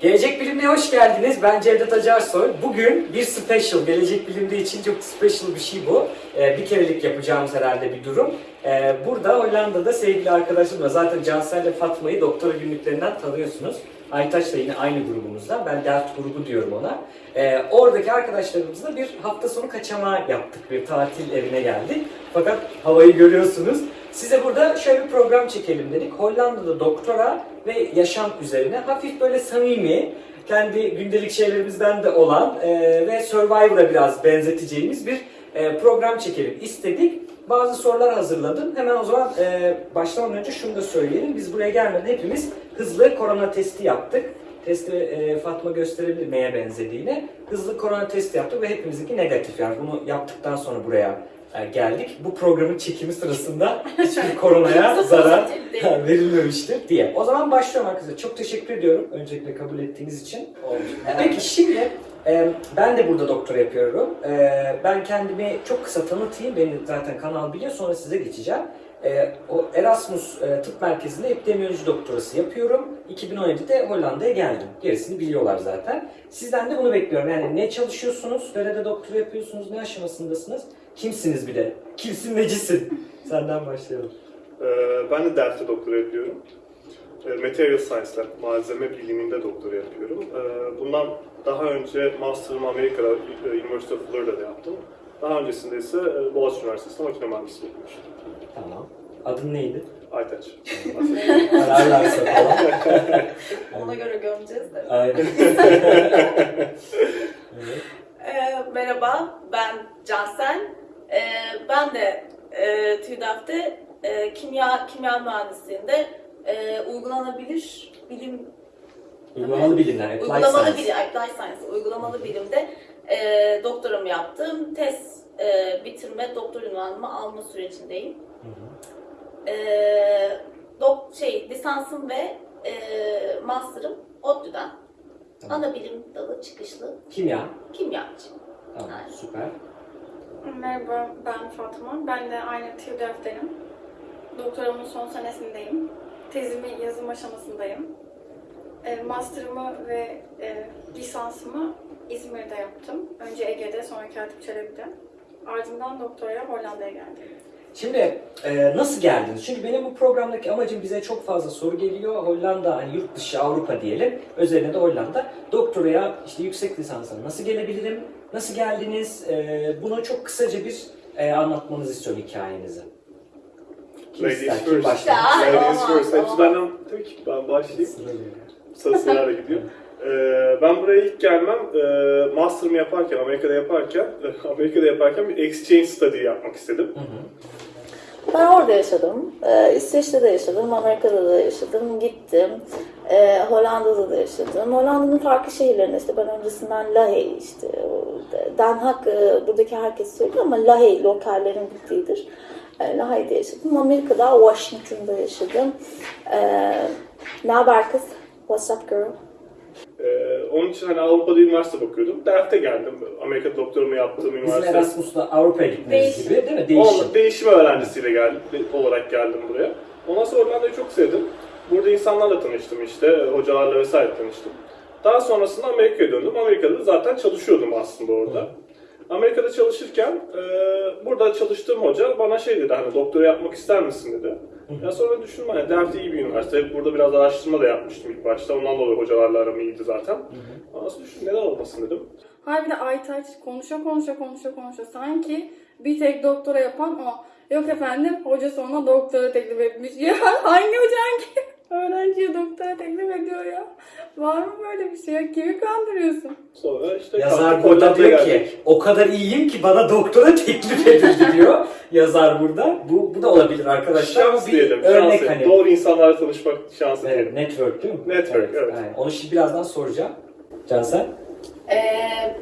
Gelecek Bilim'e hoş geldiniz. Ben Cevdet Acarsoy. Bugün bir special, Gelecek Bilim'de için çok special bir şey bu. Ee, bir kerelik yapacağımız herhalde bir durum. Ee, burada Hollanda'da sevgili arkadaşımla zaten Cansel ile Fatma'yı doktora günlüklerinden tanıyorsunuz. Aytaç da yine aynı grubumuzda. Ben dert grubu diyorum ona. Ee, oradaki arkadaşlarımızla bir hafta sonu kaçama yaptık. Bir tatil evine geldik. Fakat havayı görüyorsunuz. Size burada şöyle bir program çekelim dedik. Hollanda'da doktora ve yaşam üzerine hafif böyle samimi, kendi gündelik şeylerimizden de olan e, ve Survivor'a biraz benzeteceğimiz bir e, program çekelim istedik. Bazı sorular hazırladım. Hemen o zaman e, başlamadan önce şunu da söyleyelim. Biz buraya gelmeden hepimiz hızlı korona testi yaptık. Testi e, Fatma gösterebilir neye benzediğini. Hızlı korona testi yaptık ve hepimizinki negatif. Yani bunu yaptıktan sonra buraya geldik. Bu programın çekimi sırasında hiçbir koronaya zarar verilmemiştir diye. O zaman başlıyorum arkadaşlar. Çok teşekkür ediyorum öncelikle kabul ettiğiniz için. Peki şimdi e, ben de burada doktora yapıyorum. E, ben kendimi çok kısa tanıtayım. Beni zaten kanal biliyor. Sonra size geçeceğim. E, o Erasmus e, Tıp Merkezi'nde epidemiyoloji doktorası yapıyorum. 2017'de Hollanda'ya geldim. Gerisini biliyorlar zaten. Sizden de bunu bekliyorum. Yani ne çalışıyorsunuz? Nerede doktora yapıyorsunuz? Ne aşamasındasınız? Kimsiniz bir de? Kimsin necisin? Senden başlayalım. Ee, Ben de Delft'te doktora yapıyorum. Ee, Material Science'lar, malzeme biliminde doktora yapıyorum. Ee, Bundan daha önce Master'ımı Amerika'da, e, University of Florida'da yaptım. Daha öncesinde ise e, Boğaziçi Üniversitesi'nde makine mühendisliği okumuştum. Tamam. Adın neydi? Aytaç. Ararlarsa falan. Ona göre gömeceğiz de. Aynen. evet. Merhaba, ben Cansel. Ee, ben de e, TÜDAF'te e, kimya kimya mühendisliğinde e, uygulanabilir bilim Uygulamalı bilimler, applied uygulamalı science. bilim, applied science, uygulamalı bilimde e, doktoramı yaptım. Tez e, bitirme, doktor ünvanımı alma sürecindeyim. Hı hı. E, dok, şey, lisansım ve e, master'ım ODTÜ'den. Tamam. Ana bilim dalı çıkışlı Kimya. kimyacı. Tamam, Aynen. süper. Merhaba, ben Fatma. Ben de aynı TÜDEF'tenim. Doktoramın son senesindeyim. Tezimi yazım aşamasındayım. E, master'ımı ve e, lisansımı İzmir'de yaptım. Önce Ege'de, sonra Katip Çelebi'de. Ardından doktoraya Hollanda'ya geldim. Şimdi e, nasıl geldiniz? Çünkü benim bu programdaki amacım bize çok fazla soru geliyor. Hollanda, hani yurt dışı Avrupa diyelim. Özellikle de Hollanda. Doktoraya işte yüksek lisansa nasıl gelebilirim? Nasıl geldiniz? E, bunu çok kısaca bir e, anlatmanızı istiyorum hikayenizi. Kim Ladies ister? Kim first. başlar? Ladies first. Hepsi tamam. benden tabii ki ben başlayayım. Sıra sırayla gidiyor. Ee, ben buraya ilk gelmem, e, master'ımı yaparken, Amerika'da yaparken, Amerika'da yaparken bir exchange study yapmak istedim. Hı hı. Ben orada yaşadım. Ee, İsveç'te de yaşadım, Amerika'da da yaşadım, gittim. Ee, Hollanda'da da yaşadım. Hollanda'nın farklı şehirlerinde işte ben öncesinden Lahey işte Den Haag e, buradaki herkes söylüyor ama Lahey lokallerin gittiğidir. E, Lahey'de yaşadım. Amerika'da Washington'da yaşadım. Ee, ne haber kız? What's up girl? Ee, onun için hani Avrupa'da üniversite bakıyordum. Delft'e geldim. Amerika doktorumu yaptığım Bizim üniversite. Erasmus'la Avrupa'ya gitmeniz Değişim. gibi değil mi? Değişim. Değişim. değişim öğrencisiyle geldim, olarak geldim buraya. Ondan sonra Hollanda'yı çok sevdim. Burada insanlarla tanıştım işte, hocalarla vesaire tanıştım. Daha sonrasında Amerika'ya döndüm. Amerika'da da zaten çalışıyordum aslında orada. Amerika'da çalışırken e, burada çalıştığım hoca bana şey dedi hani doktora yapmak ister misin dedi. Ya sonra düşündüm hani Delft iyi bir üniversite. Burada biraz araştırma da yapmıştım ilk başta. Ondan dolayı hocalarla aram iyiydi zaten. Ondan sonra düşündüm neden olmasın dedim. Hayır bir de Aytaç konuşa konuşa konuşa konuşa sanki bir tek doktora yapan o. Yok efendim hocası ona doktora teklif etmiş. Ya hangi hocan ki öğrenciye doktora teklif ediyor ya? Var mı böyle bir şey? Kimi kandırıyorsun? Sonra işte Yazar burada diyor ki geldik. o kadar iyiyim ki bana doktora teklif edildi diyor. Yazar burada. Bu, bu da olabilir arkadaşlar. Şans Bu bir diyelim. örnek şans hani. Doğru insanlarla tanışmak şansı Evet, diyelim. network değil mi? Network, evet. Aynen. Onu şimdi birazdan soracağım. Cansel? Ee,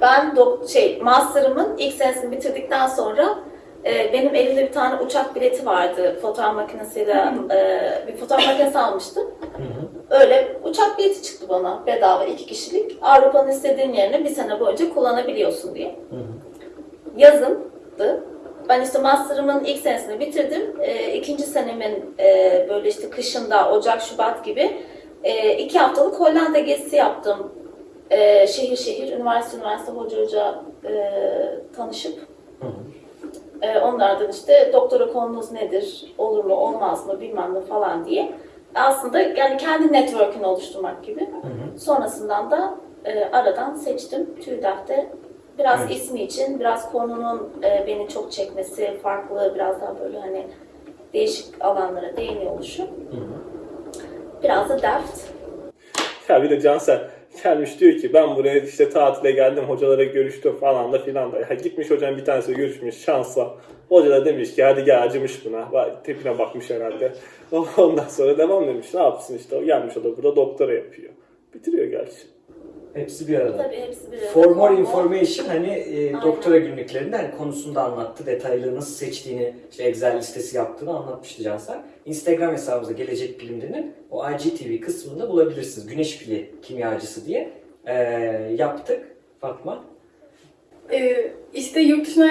ben dok şey master'ımın ilk senesini bitirdikten sonra e, benim elimde bir tane uçak bileti vardı fotoğraf makinesiyle e, bir fotoğraf makinesi almıştım. Öyle uçak bileti çıktı bana bedava iki kişilik. Avrupa'nın istediğin yerine bir sene boyunca kullanabiliyorsun diye. Yazındı. Ben işte master'ımın ilk senesini bitirdim. E, ikinci senemin e, böyle işte kışında Ocak, Şubat gibi E, iki haftalık Hollanda gezisi yaptım. E, şehir şehir, üniversite üniversite hoca hoca e, tanışıp Hı hı. E, onlardan işte doktora konunuz nedir, olur mu, olmaz mı, bilmem ne falan diye. Aslında yani kendi network'ünü oluşturmak gibi. Hı hı. Sonrasından da e, aradan seçtim TÜDAF'te. Biraz Evet. ismi için, biraz konunun e, beni çok çekmesi, farklı, biraz daha böyle hani değişik alanlara değiniyor oluşu. Hı hı. Biraz da deft. Ya bir de Cansel gelmiş diyor ki ben buraya işte tatile geldim hocalara görüştüm falan da filan da. Ya gitmiş hocam bir tanesi görüşmüş şansa. Hoca da demiş ki hadi gel acımış buna. Vay, Tepine bakmış herhalde. Ondan sonra devam demiş ne yapsın işte gelmiş o da burada doktora yapıyor. Bitiriyor gerçi. Hepsi bir arada. Tabii hepsi bir For more Ama- information hani e, doktora günlüklerinde hani konusunda anlattı. Detayları nasıl seçtiğini, işte Excel listesi yaptığını anlatmıştı Cansel. Instagram hesabımızda Gelecek Bilimli'nin o IGTV kısmında bulabilirsiniz. Güneş pili kimyacısı diye e, yaptık Fatma. Ee, işte yurt dışına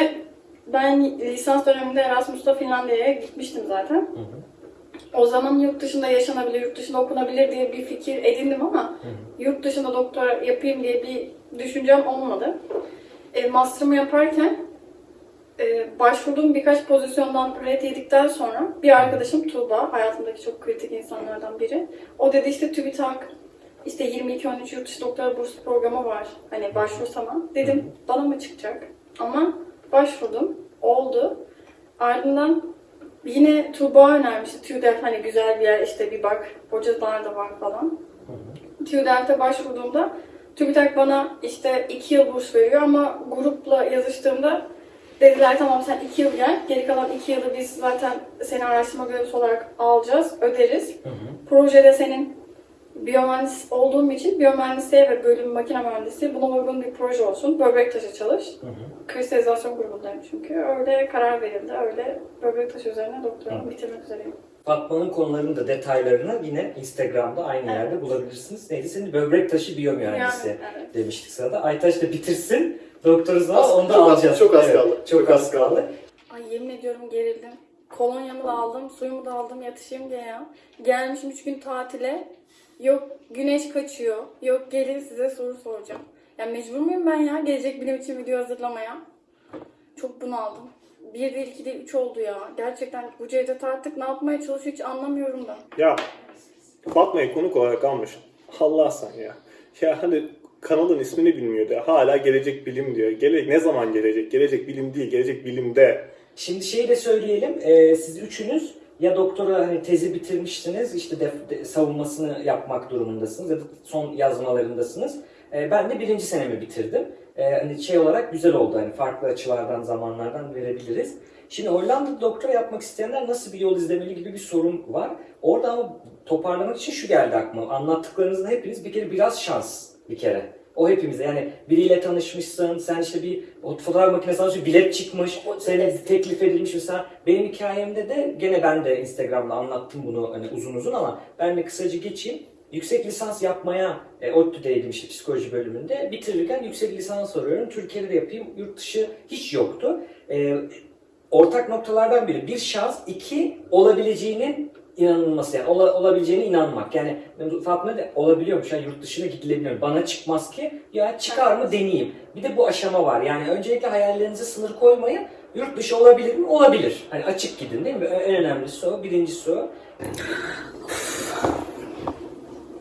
ben lisans döneminde Erasmus'ta Finlandiya'ya gitmiştim zaten. Hı hı. O zaman yurt dışında yaşanabilir, yurt dışında okunabilir diye bir fikir edindim ama Hı yurt dışında doktora yapayım diye bir düşüncem olmadı. E, master'ımı yaparken e, başvurduğum birkaç pozisyondan red yedikten sonra bir arkadaşım Tuğba, hayatımdaki çok kritik insanlardan biri. O dedi işte TÜBİTAK işte 22-13 yurt dışı doktora burs programı var. Hani başvursana. Dedim bana mı çıkacak? Ama başvurdum. Oldu. Ardından yine Tuğba önermişti. TÜDEF hani güzel bir yer işte bir bak. Hocalar da var falan. TÜDEF'te başvurduğumda TÜBİTAK bana işte 2 yıl burs veriyor ama grupla yazıştığımda dediler tamam sen 2 yıl gel. Geri kalan 2 yılı biz zaten seni araştırma görevlisi olarak alacağız, öderiz. Hı hı. Projede senin biyomühendis olduğum için biyomühendisliğe ve bölüm makine mühendisliği buna uygun bir proje olsun. Böbrek taşı çalış. Hı hı. Kristalizasyon grubundayım çünkü. Öyle karar verildi. Öyle böbrek taşı üzerine doktoramı bitirmek üzereyim. Fatma'nın konularının da detaylarını yine Instagram'da aynı Evet. yerde bulabilirsiniz. Neydi senin böbrek taşı biyomühendisi Yani, evet. demiştik sırada. Aytaç da bitirsin. Doktoruz var Az- onu da çok alacağız. çok az Evet, kaldı. Çok az kaldı. Ay yemin ediyorum gerildim. Kolonyamı da aldım, suyumu da aldım yatışayım diye ya. Gelmişim 3 gün tatile. Yok güneş kaçıyor. Yok gelin size soru soracağım. Ya mecbur muyum ben ya gelecek bilim için video hazırlamaya? Çok bunaldım. Bir değil, iki değil, üç oldu ya. Gerçekten bu Cevdet artık ne yapmaya çalışıyor hiç anlamıyorum da. Ya Fatma'yı konuk olarak almış. Allah sen ya. Ya hani kanalın ismini bilmiyor da hala gelecek bilim diyor. Gelecek ne zaman gelecek? Gelecek bilim değil, gelecek bilimde. Şimdi şeyi de söyleyelim. Ee, siz üçünüz ya doktora hani tezi bitirmişsiniz, işte def- de- savunmasını yapmak durumundasınız ya da son yazmalarındasınız. Ee, ben de birinci senemi bitirdim. Ee, hani şey olarak güzel oldu hani farklı açılardan, zamanlardan verebiliriz. Şimdi Hollanda'da doktora yapmak isteyenler nasıl bir yol izlemeli gibi bir sorun var. Orada ama toparlamak için şu geldi aklıma. Anlattıklarınızda hepiniz bir kere biraz şans bir kere. O hepimize yani biriyle tanışmışsın, sen işte bir fotoğraf makinesi almışsın, bilet çıkmış, senin teklif edilmiş mesela. Benim hikayemde de gene ben de Instagram'da anlattım bunu hani uzun uzun ama ben de kısaca geçeyim. Yüksek lisans yapmaya e, ODTÜ'deydim işte psikoloji bölümünde. Bitirirken yüksek lisans arıyorum. Türkiye'de de yapayım. Yurt dışı hiç yoktu. E, ortak noktalardan biri bir şans, iki olabileceğinin inanılması yani ola- olabileceğine inanmak. Yani Fatma da olabiliyormuş ya yurt dışına gidilebiliyor. Bana çıkmaz ki ya çıkar mı deneyeyim. Bir de bu aşama var. Yani öncelikle hayallerinize sınır koymayın. Yurt dışı olabilir mi? Olabilir. Hani açık gidin değil mi? En önemlisi o. Birincisi o.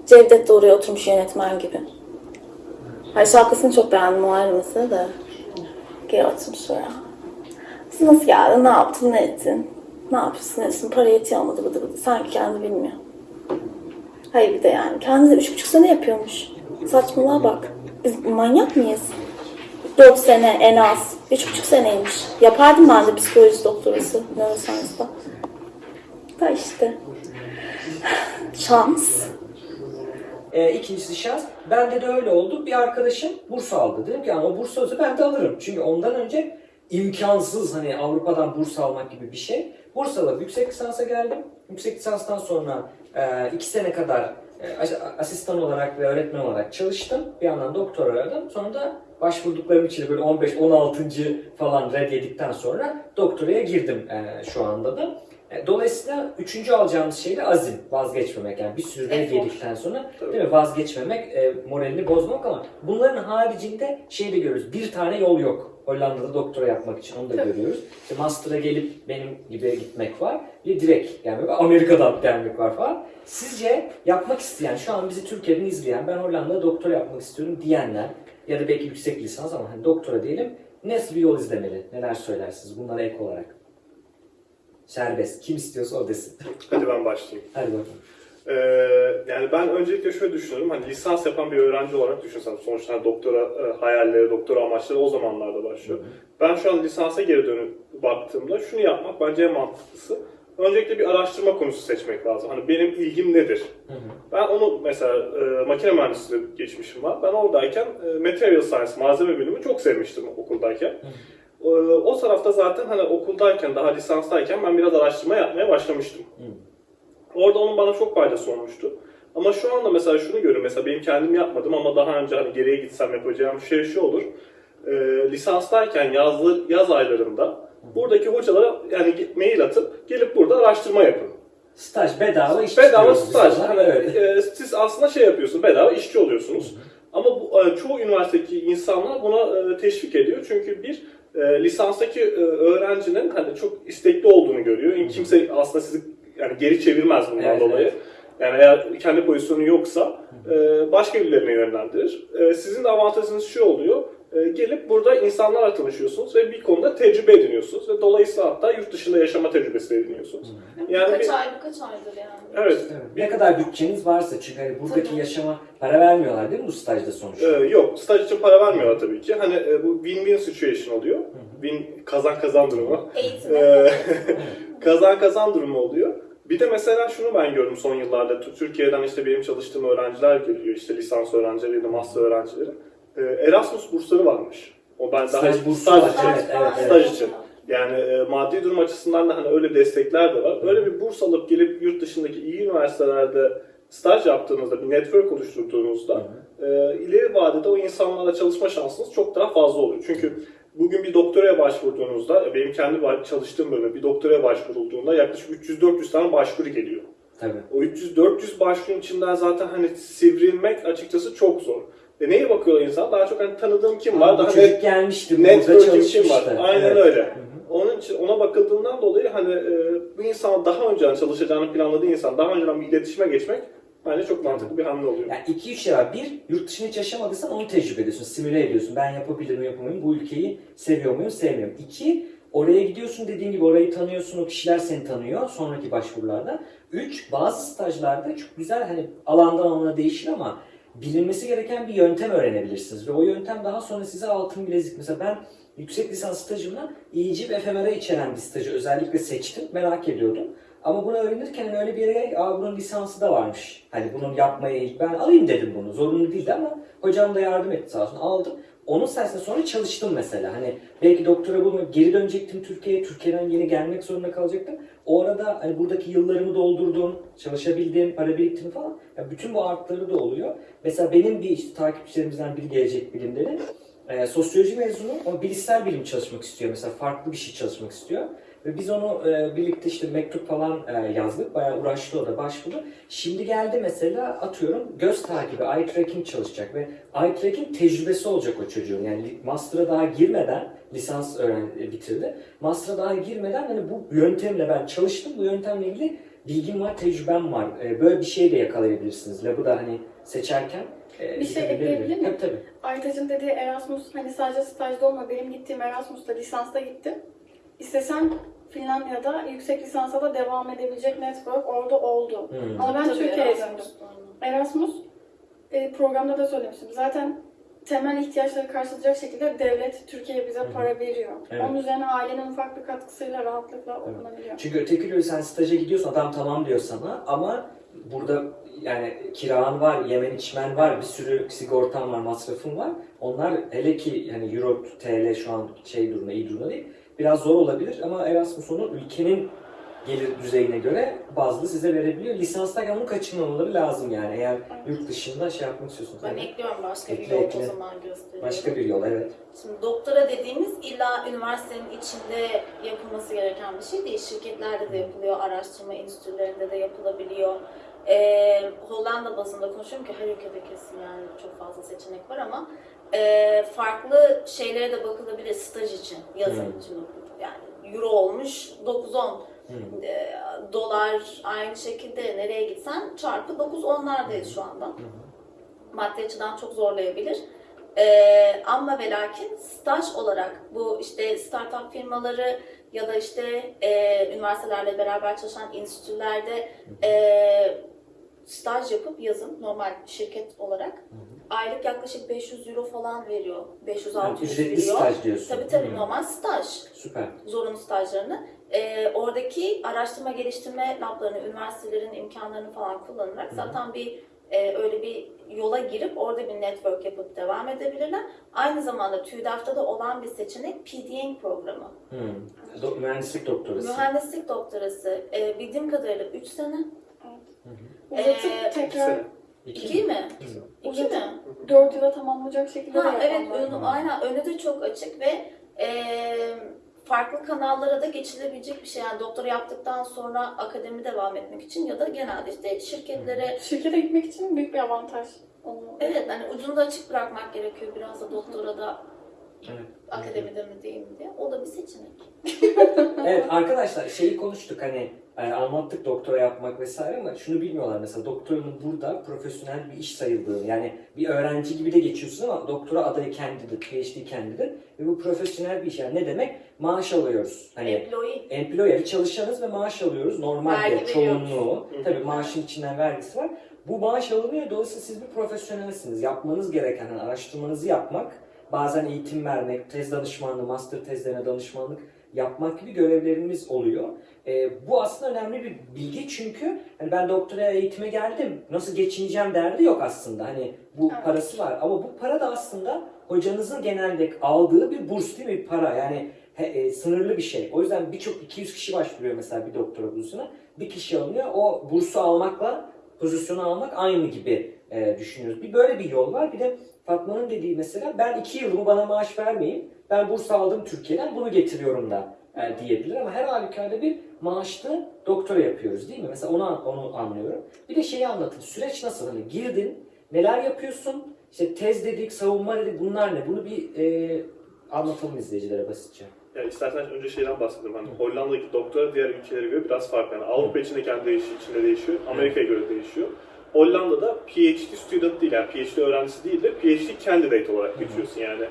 Cevdet de oraya oturmuş yönetmen gibi. Hayır şarkısını çok beğendim o ayrı mesele de. Gel oturmuş oraya. Siz nasıl geldin? Ne yaptın? Ne ettin? Ne yapıyorsun? Ne etsin? Para yetiyor mu? Bıdı bıdı. Sanki kendi bilmiyor. Hayır bir de yani. Kendi de üç buçuk sene yapıyormuş. Saçmalığa bak. Biz manyak mıyız? Dört sene en az. Üç buçuk seneymiş. Yapardım ben de psikoloji doktorası. Neuroscience'da. Da işte. Şans. E, ikincisi şans. Bende de öyle oldu. Bir arkadaşım burs aldı. Dedim ki o burs olsa ben de alırım. Çünkü ondan önce imkansız hani Avrupa'dan burs almak gibi bir şey. Burs alıp yüksek lisansa geldim. Yüksek lisanstan sonra e, iki sene kadar e, as- asistan olarak ve öğretmen olarak çalıştım. Bir yandan doktor aradım. Sonra da başvurduklarım için böyle 15-16. falan red yedikten sonra doktoraya girdim e, şu anda da. E, Dolayısıyla üçüncü alacağımız şey de azim, vazgeçmemek. Yani bir sürü Efor. yedikten sonra Tabii. değil mi? vazgeçmemek, e, moralini bozmamak ama bunların haricinde şey de görüyoruz. Bir tane yol yok. Hollanda'da doktora yapmak için onu da Tabii. görüyoruz. İşte master'a gelip benim gibi gitmek var. Bir direkt gelmek var. Amerika'dan gelmek var falan. Sizce yapmak isteyen, şu an bizi Türkiye'den izleyen, ben Hollanda'da doktora yapmak istiyorum diyenler ya da belki yüksek lisans ama hani doktora diyelim nasıl bir yol izlemeli? Neler söylersiniz bunlara ek olarak? Serbest. Kim istiyorsa o desin. Hadi ben başlayayım. Hadi bakalım. Ee, yani ben öncelikle şöyle düşünüyorum. Hani lisans yapan bir öğrenci olarak düşünsem sonuçta hani doktora e, hayalleri, doktora amaçları o zamanlarda başlıyor. Ben şu an lisansa geri dönüp baktığımda şunu yapmak bence en mantıklısı. Öncelikle bir araştırma konusu seçmek lazım. Hani benim ilgim nedir? Hı hı. Ben onu mesela e, makine mühendisliği geçmişim var. Ben oradayken e, material science, malzeme bilimi çok sevmiştim okuldayken. E, o tarafta zaten hani okuldayken, daha lisanstayken ben biraz araştırma yapmaya başlamıştım. Hı. Orada onun bana çok faydası olmuştu. Ama şu anda mesela şunu görüyorum. Mesela benim kendim yapmadım ama daha önce hani geriye gitsem yapacağım şey şu olur. E, lisanstayken yazlı, yaz aylarında buradaki hocalara yani mail atıp gelip burada araştırma yapın. Staj bedava iş Bedava staj. Hani, e, siz aslında şey yapıyorsunuz, bedava işçi oluyorsunuz. Ama bu, e, çoğu üniversitedeki insanlar buna e, teşvik ediyor. Çünkü bir e, lisanstaki e, öğrencinin hani çok istekli olduğunu görüyor. Yani kimse aslında sizi yani geri çevirmez bundan Evet, dolayı. evet. Yani eğer kendi pozisyonu yoksa e, başka birilerine yönlendirir. E, sizin de avantajınız şu oluyor. E, gelip burada insanlarla tanışıyorsunuz ve bir konuda tecrübe ediniyorsunuz ve dolayısıyla hatta yurt dışında yaşama tecrübesi ediniyorsunuz. Yani Kaç bir- ay, birkaç aydır yani. Evet. Evet. Ne kadar bütçeniz varsa çünkü hani buradaki Tabii. yaşama para vermiyorlar değil mi bu stajda sonuçta? Ee, yok, staj için para vermiyorlar tabii ki. Hani e, bu win-win situation oluyor. Win kazan kazan durumu. Eğitim. Ee, kazan kazan durumu oluyor. Bir de mesela şunu ben gördüm son yıllarda. Türkiye'den işte benim çalıştığım öğrenciler geliyor. işte lisans öğrencileri ya da master öğrencileri. Ee, Erasmus bursları varmış. O ben daha Staj bursu staj için. evet, evet, evet. Staj için. Yani e, maddi durum açısından da hani öyle destekler de var. Öyle bir burs alıp gelip yurt dışındaki iyi üniversitelerde staj yaptığınızda, bir network oluşturduğunuzda e, ileri vadede o insanlarla çalışma şansınız çok daha fazla oluyor. Çünkü bugün bir doktoraya başvurduğunuzda, e, benim kendi çalıştığım bölümde bir doktoraya başvurulduğunda yaklaşık 300-400 tane başvuru geliyor. Tabii. O 300-400 başvurun içinden zaten hani sivrilmek açıkçası çok zor. E neye bakıyorlar insan? Daha çok hani tanıdığım kim var? Daha çocuk gelmişti, burada network'im kim var? Aynen Evet. öyle. Hı hı. Onun için ona bakıldığından dolayı hani e, bu insan daha önceden çalışacağını planladığı insan daha önceden bir iletişime geçmek bence çok mantıklı bir hamle oluyor. Yani iki üç şey var. Bir, yurt dışında hiç yaşamadıysan onu tecrübe ediyorsun, simüle ediyorsun. Ben yapabilir miyim, yapamıyor muyum, bu ülkeyi seviyor muyum, sevmiyorum. İki, oraya gidiyorsun dediğin gibi orayı tanıyorsun, o kişiler seni tanıyor sonraki başvurularda. Üç, bazı stajlarda çok güzel hani alandan alana değişir ama bilinmesi gereken bir yöntem öğrenebilirsiniz. Ve o yöntem daha sonra size altın bilezik. Mesela ben yüksek lisans stajımda iyici ve efemera içeren bir stajı özellikle seçtim. Merak ediyordum. Ama bunu öğrenirken hani öyle bir yere aa bunun lisansı da varmış. Hani bunu yapmaya ben alayım dedim bunu. Zorunlu değildi ama hocam da yardım etti sağ olsun. Aldım. Onun sayesinde sonra çalıştım mesela. Hani belki doktora bulmayıp geri dönecektim Türkiye'ye. Türkiye'den yeni gelmek zorunda kalacaktım. O arada hani buradaki yıllarımı doldurdum, çalışabildim, para biriktirdim falan. Ya bütün bu artları da oluyor. Mesela benim bir işte takipçilerimizden biri gelecek bilimleri. E, sosyoloji mezunu ama bilişsel bilim çalışmak istiyor. Mesela farklı bir şey çalışmak istiyor. Ve biz onu e, birlikte işte mektup falan e, yazdık. Bayağı uğraştı o da başvuru. Şimdi geldi mesela atıyorum göz takibi, eye tracking çalışacak ve eye tracking tecrübesi olacak o çocuğun. Yani master'a daha girmeden lisans öğren e, bitirdi. Master'a daha girmeden hani bu yöntemle ben çalıştım. Bu yöntemle ilgili bilgim var, tecrübem var. E, böyle bir şey de yakalayabilirsiniz. Labı da hani seçerken e, Bir şey ekleyebilir miyim? Tabii tabii. Aytaç'ın dediği Erasmus hani sadece stajda olma. Benim gittiğim Erasmus'ta lisansta gittim. İstesem Finlandiya'da yüksek lisansa da devam edebilecek network orada oldu. Hmm. Ama ben Tabii, Türkiye'ye Erasmus döndüm. Erasmus e, programda da söylemiştim. Zaten temel ihtiyaçları karşılayacak şekilde devlet Türkiye'ye bize para veriyor. Evet. Onun üzerine ailenin ufak bir katkısıyla rahatlıkla okunabiliyor. Çünkü öteki türlü sen staja gidiyorsun adam tamam diyor sana ama burada yani kiran var, yemen içmen var, bir sürü sigortan var, masrafın var. Onlar hele ki yani Euro, TL şu an şey durumda, iyi durumda değil. Biraz zor olabilir ama Erasmus onun ülkenin gelir düzeyine göre bazlı size verebiliyor. Lisanstayken onun kaçınmamaları lazım yani eğer yurt dışında şey yapmak istiyorsunuz. Ben Yani ekliyorum başka bir Ekle, yol ekle. o zaman göstereyim. Başka bir yol evet. Şimdi doktora dediğimiz illa üniversitenin içinde yapılması gereken bir şey değil. Şirketlerde de yapılıyor, araştırma enstitülerinde de yapılabiliyor. Ee, Hollanda bazında konuşuyorum ki her ülkede kesin yani çok fazla seçenek var ama e, farklı şeylere de bakılabilir staj için, yazın Hmm. için. Yani euro olmuş 9-10 Hı. e, dolar aynı şekilde nereye gitsen çarpı 9-10'lardayız şu anda. Maddi açıdan çok zorlayabilir. Ee, ama ve lakin staj olarak bu işte startup firmaları ya da işte e, üniversitelerle beraber çalışan enstitülerde e, staj yapıp yazın normal şirket olarak aylık yaklaşık 500 euro falan veriyor. 500-600 Yani ücretli staj diyorsun. Tabii tabii Hı. normal staj Süper. zorunlu stajlarını. Ee, oradaki araştırma geliştirme lablarını, üniversitelerin imkanlarını falan kullanarak zaten bir e, öyle bir yola girip orada bir network yapıp devam edebilirler. Aynı zamanda TÜDAF'ta da olan bir seçenek PDN programı. Hı. Do- mühendislik doktorası. Mühendislik doktorası. Ee, bildiğim kadarıyla 3 sene. Uzatıp Ee, tekrar sene. 2 mi? 2 mi? 4 yıla tamamlayacak şekilde Ha, de evet, önü, aynen önü de çok açık ve e, farklı kanallara da geçilebilecek bir şey. Yani doktora yaptıktan sonra akademi devam etmek için ya da genelde işte şirketlere Şirkete gitmek için büyük bir avantaj. Onu evet hani ucunu da açık bırakmak gerekiyor biraz da doktora da Evet. akademide mi değil mi diye. O da bir seçenek. Evet arkadaşlar şeyi konuştuk hani e, anlattık doktora yapmak vesaire ama şunu bilmiyorlar mesela doktorunun burada profesyonel bir iş sayıldığını yani bir öğrenci gibi de geçiyorsun ama doktora adayı kendidir, PhD kendidir ve bu profesyonel bir iş yani ne demek? Maaş alıyoruz. Hani Employee. employer bir çalışanız ve maaş alıyoruz. Normalde çoğunluğu tabii maaşın içinden vergisi var. Bu maaş alınıyor dolayısıyla siz bir profesyonelsiniz. Yapmanız gereken hani araştırmanızı yapmak, bazen eğitim vermek, tez danışmanlığı, master tezlerine danışmanlık yapmak gibi görevlerimiz oluyor. Ee, bu aslında önemli bir bilgi çünkü hani ben doktora eğitime geldim, nasıl geçineceğim derdi yok aslında. Hani bu Evet. parası var ama bu para da aslında hocanızın genelde aldığı bir burs değil mi? Bir para yani he- e, sınırlı bir şey. O yüzden birçok 200 kişi başvuruyor mesela bir doktora bursuna. Bir kişi alınıyor. O bursu almakla pozisyonu almak aynı gibi e, düşünüyoruz. Bir böyle bir yol var. Bir de Fatma'nın dediği mesela ben iki yılımı bana maaş vermeyin. Ben burs aldım Türkiye'den bunu getiriyorum da e, diyebilir ama her halükarda bir maaşlı doktora yapıyoruz değil mi? Mesela onu, onu anlıyorum. Bir de şeyi anlatın. Süreç nasıl? Hani girdin, neler yapıyorsun? İşte tez dedik, savunma dedik bunlar ne? Bunu bir e, anlatalım izleyicilere basitçe. Yani istersen önce şeyden bahsedelim. Hani Hollanda'daki doktora diğer ülkelere göre biraz farklı. Yani Avrupa için de kendi değişiyor, içinde değişiyor. Amerika'ya göre değişiyor. Hollanda'da PhD student değil yani PhD öğrencisi değil de PhD candidate olarak geçiyorsun yani.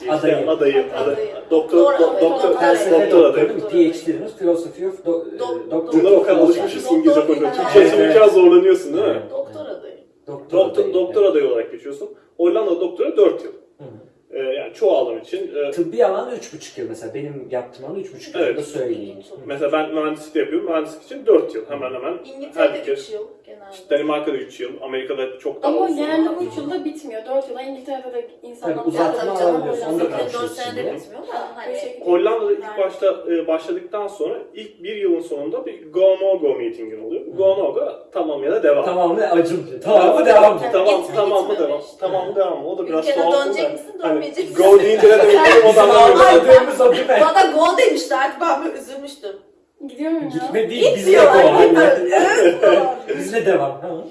PhD Adayı. adayı, Adayı. doktor, Doktor doktor, doktor adayı. değil mi? PhD dediğimiz Philosophy of do, e, Dok- Doctor. Bunlar o kadar alışmışız İngilizce Doktor konuşuyor. değil, Türkçe aynen. biraz zorlanıyorsun değil mi? Doktor adayı. Doktor, Doktor, doktor adayı olarak geçiyorsun. Hollanda doktora 4 yıl. Hı hı. Ee, yani çoğu alan için. e, Tıbbi alan 3,5 yıl mesela. Benim yaptığım alan 3,5 yıl Evet. da söyleyeyim. mesela ben mühendislik de yapıyorum. Mühendislik için 4 yıl hemen hemen. İngiltere'de ülke. 3 yıl genelde. Danimarka'da 3 yıl, Amerika'da çok daha Ama uzun. genelde 3 yılda bitmiyor. 4 yıla İngiltere'de de insanlar Tabii, Ya uzatma canım alabiliyorsun, onu da zaten 4 konuşuruz senede bitmiyor da hani Hollanda'da ilk Yani. başta e, başladıktan sonra ilk bir yılın sonunda bir go no go meetingin oluyor. Go no go tamam ya da devam. Tamam mı acım? Tamam mı devam mı? Tamam, Gitme, tamam mı gitme devam? işte. Tamam mı devam? O da biraz Ülkene tuhaf. dönecek da. misin, Hani dönmeyecek misin? Go deyince ne demek o Bizim da anlamıyorum. anladığımız o değil mi? Bana gol demişlerdi ben böyle üzülmüştüm. Gidiyor muyum ya? Gitme değil, bizle go. Bizle devam. Ha.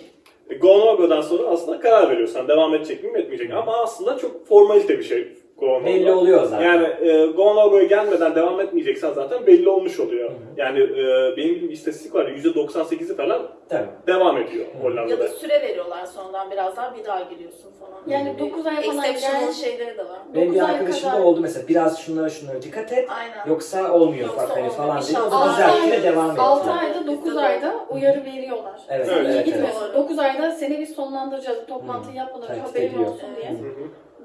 Go no go'dan sonra aslında karar veriyorsun. Devam edecek miyim etmeyecek miyim? Ama aslında çok formalite bir şey go. Belli oluyor zaten. Yani e, go no go'ya gelmeden devam etmeyeceksen zaten belli olmuş oluyor. Hı hı. Yani e, benim bildiğim bir istatistik var. %98'i falan Tabii. devam ediyor Hı. Ya Hollanda'da. da süre veriyorlar sonradan biraz daha bir daha giriyorsun falan. Yani 9 ay falan Exceptional şeyleri de var. Benim bir Dokuz ay arkadaşım da oldu mesela. Biraz şunlara şunlara dikkat et. Aynen. Yoksa olmuyor Yoksa bak hani olmuyor. falan diye. O da düzeltti devam etti. 6 ayda 9 Bizde de. ayda uyarı veriyorlar. Evet, Sen evet, iyi evet, gitmiyorsun. evet. 9 ayda seni biz sonlandıracağız. Toplantıyı yapmadan haberin olsun diye.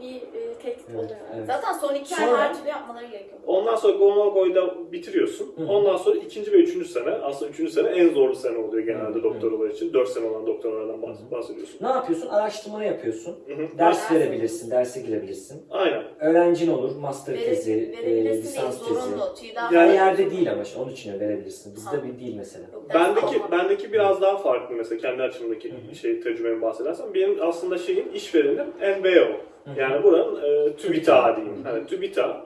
Bir e, tehdit Evet, oluyor. evet. Zaten son iki ay Sonra- her türlü yapmaları gerekiyor. Ondan sonra Gonago'yu da bitiriyorsun. Hı. Ondan sonra ikinci ve üçüncü sene, aslında üçüncü sene en zorlu sene oluyor genelde Hı doktoralar için. Dört sene olan doktoralardan bahs- bahsediyorsun. Ne yapıyorsun? Araştırmanı yapıyorsun. Hı. Ders Ders- verebilirsin, derse girebilirsin. Aynen. Öğrencin olur, master Vere- tezi, e, verebilirsin değil, lisans tezi. zorunlu. Falan- yerde değil ama onun için verebilirsin. Bizde bir değil mesela. Yok, Bendeki bendeki biraz daha farklı mesela kendi açımdaki şey tecrübemi bahsedersem benim aslında şeyin işverenim NBO. Yani buranın e, TÜBİTAK diyeyim. Yani TÜBİTAK.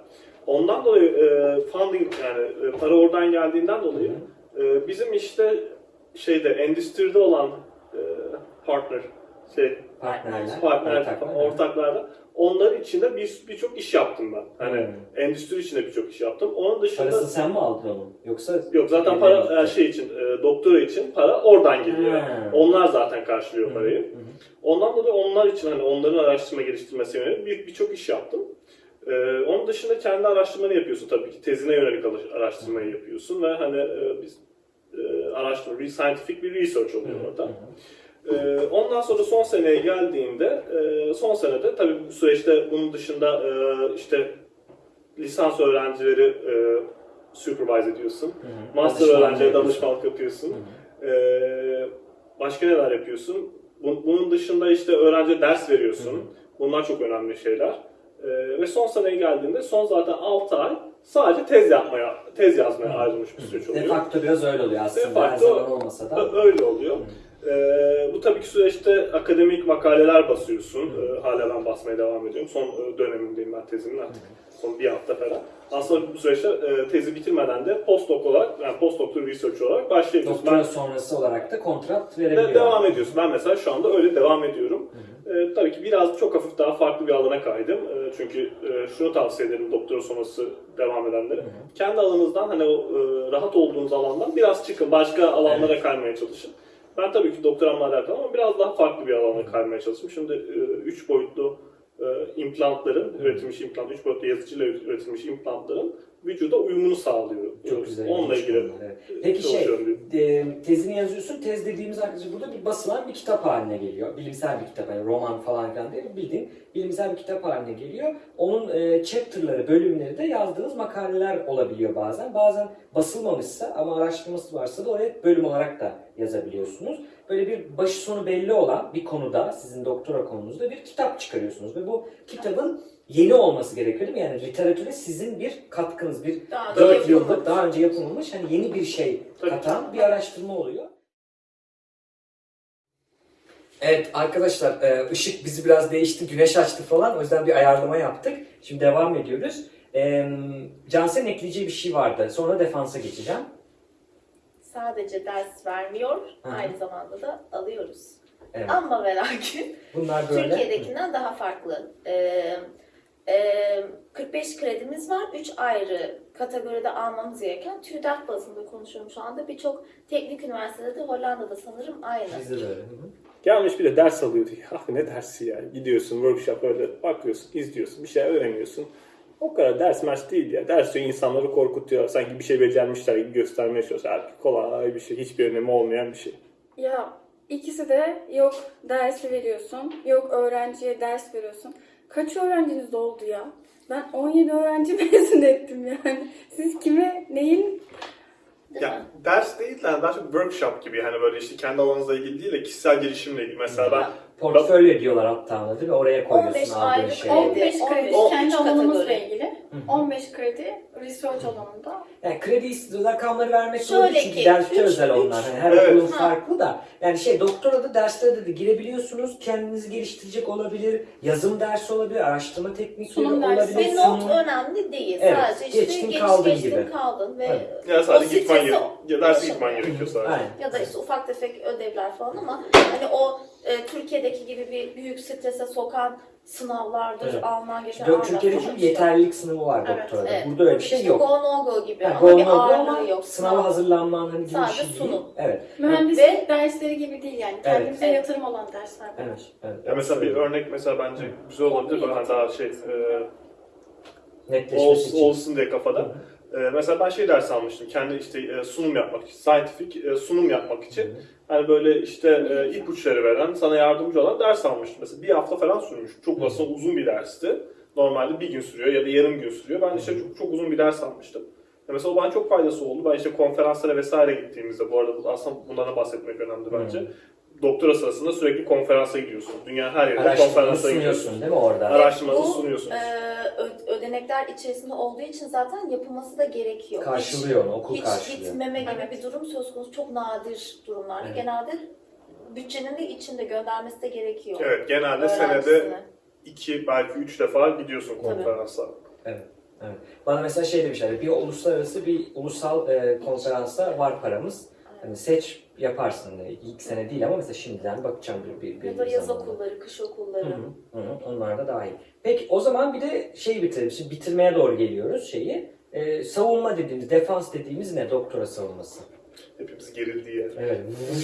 Ondan dolayı e, funding yani e, para oradan geldiğinden dolayı e, bizim işte şeyde endüstride olan e, partner şey Partnerler, partner ortaklar. ortaklarla onlar içinde bir birçok iş yaptım ben. Hani Hı. endüstri içinde birçok iş yaptım. Onun dışında Parasını sen mi aldın onu? Yoksa Yok zaten para gitti. e, şey için e, doktora için para oradan geliyor. Ha. Onlar zaten karşılıyor parayı. hı. Ondan dolayı onlar için hani onların araştırma geliştirmesi yönelik bir- birçok iş yaptım. E, onun dışında kendi araştırmanı yapıyorsun tabii ki. Tezine yönelik araştırmayı yapıyorsun ve hani e, biz e, araştırma, bir scientific bir research oluyor hı, orada. Ee, ondan sonra son seneye geldiğinde, e, son senede tabii bu süreçte bunun dışında e, işte lisans öğrencileri e, supervise ediyorsun. Hı hı. Master Danışmanlık öğrencilere yapıyorsun. danışmanlık yapıyorsun. Hı hı. Ee, başka neler yapıyorsun? Bu- Bunun dışında işte öğrenciye ders veriyorsun. Hı hı. Bunlar çok önemli şeyler. Ee, ve son seneye geldiğinde son zaten 6 ay sadece tez yapmaya, tez yazmaya ayrılmış bir süreç De oluyor. facto biraz öyle oluyor aslında. De facto- Her zaman olmasa da. Öyle oluyor. Ee, bu tabii ki süreçte akademik makaleler basıyorsun. Ee, hala ben basmaya devam ediyorum. Son e, dönemindeyim ben tezimin artık. Son bir hafta falan. Aslında bu süreçte e, tezi bitirmeden de postdoc olarak, yani postdoctoral research olarak başlayabiliyorsun. Doktora Ben sonrası olarak da kontrat de verebiliyor. devam ediyorsun. Ben mesela şu anda öyle devam ediyorum. Ee, tabii ki biraz çok hafif daha farklı bir alana kaydım. Ee, çünkü e, şunu tavsiye ederim doktora sonrası devam edenlere. Kendi alanınızdan hani o e, rahat olduğunuz alandan biraz çıkın. Başka alanlara kaymaya çalışın. Ben tabii ki doktoramla alakalı ama biraz daha farklı bir alana kaymaya çalıştım. Şimdi 3 boyutlu e, implantların, üretilmiş implant, 3 boyutlu yazıcıyla üretilmiş implantların vücuda uyumunu sağlıyor. Çok güzel. Onunla ilgili evet. Peki şey, e, tezini yazıyorsun. Tez dediğimiz arkadaşlar burada bir basılan bir kitap haline geliyor. Bilimsel bir kitap, yani roman falan filan değil, bildiğin bilimsel bir kitap haline geliyor. Onun e, chapter'ları, bölümleri de yazdığınız makaleler olabiliyor bazen. Bazen basılmamışsa ama araştırması varsa da oraya bölüm olarak da yazabiliyorsunuz. Böyle bir başı sonu belli olan bir konuda, sizin doktora konunuzda bir kitap çıkarıyorsunuz. Ve bu kitabın yeni olması gerekiyor değil mi? Yani literatüre sizin bir katkınız, bir Daha önce 4 yapılmamış. yıllık daha önce yapılmış hani yeni bir şey katan bir araştırma oluyor. Evet arkadaşlar e, ışık bizi biraz değişti, güneş açtı falan o yüzden bir ayarlama yaptık. Şimdi devam ediyoruz. E, Cansel'in ekleyeceği bir şey vardı. Sonra defansa geçeceğim. Sadece ders vermiyor, Hı. aynı zamanda da alıyoruz. Evet. Ama ve lakin Bunlar böyle. Türkiye'dekinden daha farklı. Ee, e, 45 kredimiz var. 3 ayrı kategoride almamız gereken TÜDAK bazında konuşuyorum şu anda. Birçok teknik üniversitede de Hollanda'da sanırım aynı. Bizde de öyle. Gelmiş bir de ders alıyordu. Ya ne dersi ya? Gidiyorsun workshop öyle bakıyorsun, izliyorsun, bir şey öğreniyorsun. O kadar ders mers değil ya. Ders insanları korkutuyor. Sanki bir şey becermişler gibi göstermeye çalışıyor. Halbuki kolay bir şey. Hiçbir önemi olmayan bir şey. Ya ikisi de yok dersi veriyorsun, yok öğrenciye ders veriyorsun. Kaç öğrenciniz oldu ya? Ben 17 öğrenci mezun ettim yani. Siz kime, neyin? Değil mi? Ya ders değil de daha çok workshop gibi. Hani böyle işte kendi alanınızla ilgili değil de kişisel gelişimle ilgili. Mesela ben Portfolyo diyorlar hatta ona değil mi? Oraya 15 koyuyorsun aldığın ayrı şeyi. 15 kredi 15 kendi kategori. alanımızla ilgili. Hı hı. 15 kredi research alanında. Yani kredi rakamları vermek Şöyle zorunda çünkü ki, derste üç- özel üç- onlar. Yani her Evet. okulun Ha. farklı da. Yani şey doktora da derslere de girebiliyorsunuz. Kendinizi geliştirecek olabilir. Yazım dersi olabilir. Araştırma teknikleri Sunum dersi. olabilir. Ve not sunum. önemli değil. Evet, Sadece işte geçtin geç kaldın geçtin gibi. kaldın ve Evet. ya sadece O gitmen gerekiyor. Ya derse yaşamıyor. gitmen gerekiyor sadece. Aynen. ya da işte ufak tefek ödevler falan ama hani o e, Türkiye'deki gibi bir büyük strese sokan sınavlardır, Evet. Alman geçen Dö- Alman Türkiye'de çünkü yeterlilik sınavı var Evet, doktorada. Evet. Burada öyle bir şey İşte yok. Go no go gibi Yani ama go bir no go ağırlığı ama yok. sınava hazırlanman hani gibi bir Sadece şey değil. sunum. Evet. Mühendislik Ve- dersleri gibi değil yani. Kendimize Evet. yatırım olan dersler. Evet. evet. Ya mesela bir örnek mesela bence güzel olabilir. Böyle hani daha şey e, Netleşmesi olsun, için. olsun diye kafada. Ee, mesela ben şey ders almıştım. Kendi işte e, sunum yapmak için, scientific e, sunum yapmak için. Hani böyle işte e, ipuçları veren, sana yardımcı olan ders almıştım. Mesela bir hafta falan sürmüş. Çok aslında uzun bir dersti. Normalde bir gün sürüyor ya da yarım gün sürüyor. Ben işte çok, çok uzun bir ders almıştım. Mesela o bana çok faydası oldu. Ben işte konferanslara vesaire gittiğimizde, bu arada aslında bundan da bahsetmek önemli bence. Doktora sırasında sürekli konferansa gidiyorsun. Dünyanın her Araştırmanı konferansa gidiyorsun. sunuyorsun değil mi orada? Araştırmanızı Bu, sunuyorsunuz. e, ödenekler içerisinde olduğu için zaten yapılması da gerekiyor. Karşılıyor onu, okul hiç, karşılıyor. Hiç gitmeme gibi bir durum söz konusu. Çok nadir durumlarda. Evet. Genelde bütçenin de içinde göndermesi de gerekiyor. Evet, genelde senede iki belki üç defa gidiyorsun konferansa. Evet. Evet. Bana mesela şey demişler, bir uluslararası bir ulusal e, konferansta var paramız. Hani seç yaparsın. Yani ilk sene değil ama mesela şimdiden bakacağım bir, bir, bir Ya da yaz zamanda. okulları, kış okulları. hı, hı hı, onlar da dahil. Peki o zaman bir de şeyi bitirelim. Şimdi bitirmeye doğru geliyoruz şeyi. E, savunma dediğimiz, defans dediğimiz ne? Doktora savunması. Hepimiz gerildiği yer. Evet.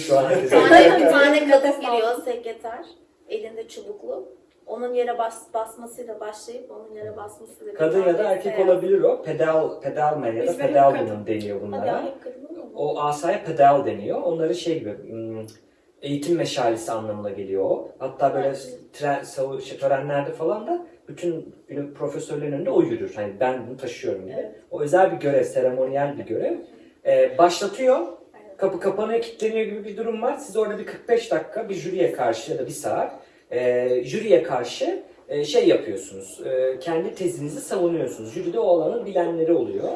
Şu an Bir tane, bir tane kadın giriyor sekreter. Elinde çubuklu. Onun yere bas, basmasıyla başlayıp onun yere basmasıyla Kadın ya da erkek olabilir o. Pedal, pedal man ya da Biz pedal kadın. deniyor Hadi bunlara. mu? O asaya pedal deniyor. Onları şey gibi hmm, eğitim meşalesi anlamına geliyor o. Hatta böyle tren, savu, şey, törenlerde falan da bütün profesörlerin önünde o yürür. Hani ben bunu taşıyorum gibi. Evet. O özel bir görev, seremoniyel bir görev. Ee, başlatıyor. Kapı kapanıyor, kilitleniyor gibi bir durum var. Siz orada bir 45 dakika bir jüriye karşı ya da bir saat e, jüriye karşı e, şey yapıyorsunuz. E, kendi tezinizi savunuyorsunuz. Jüride o alanın bilenleri oluyor.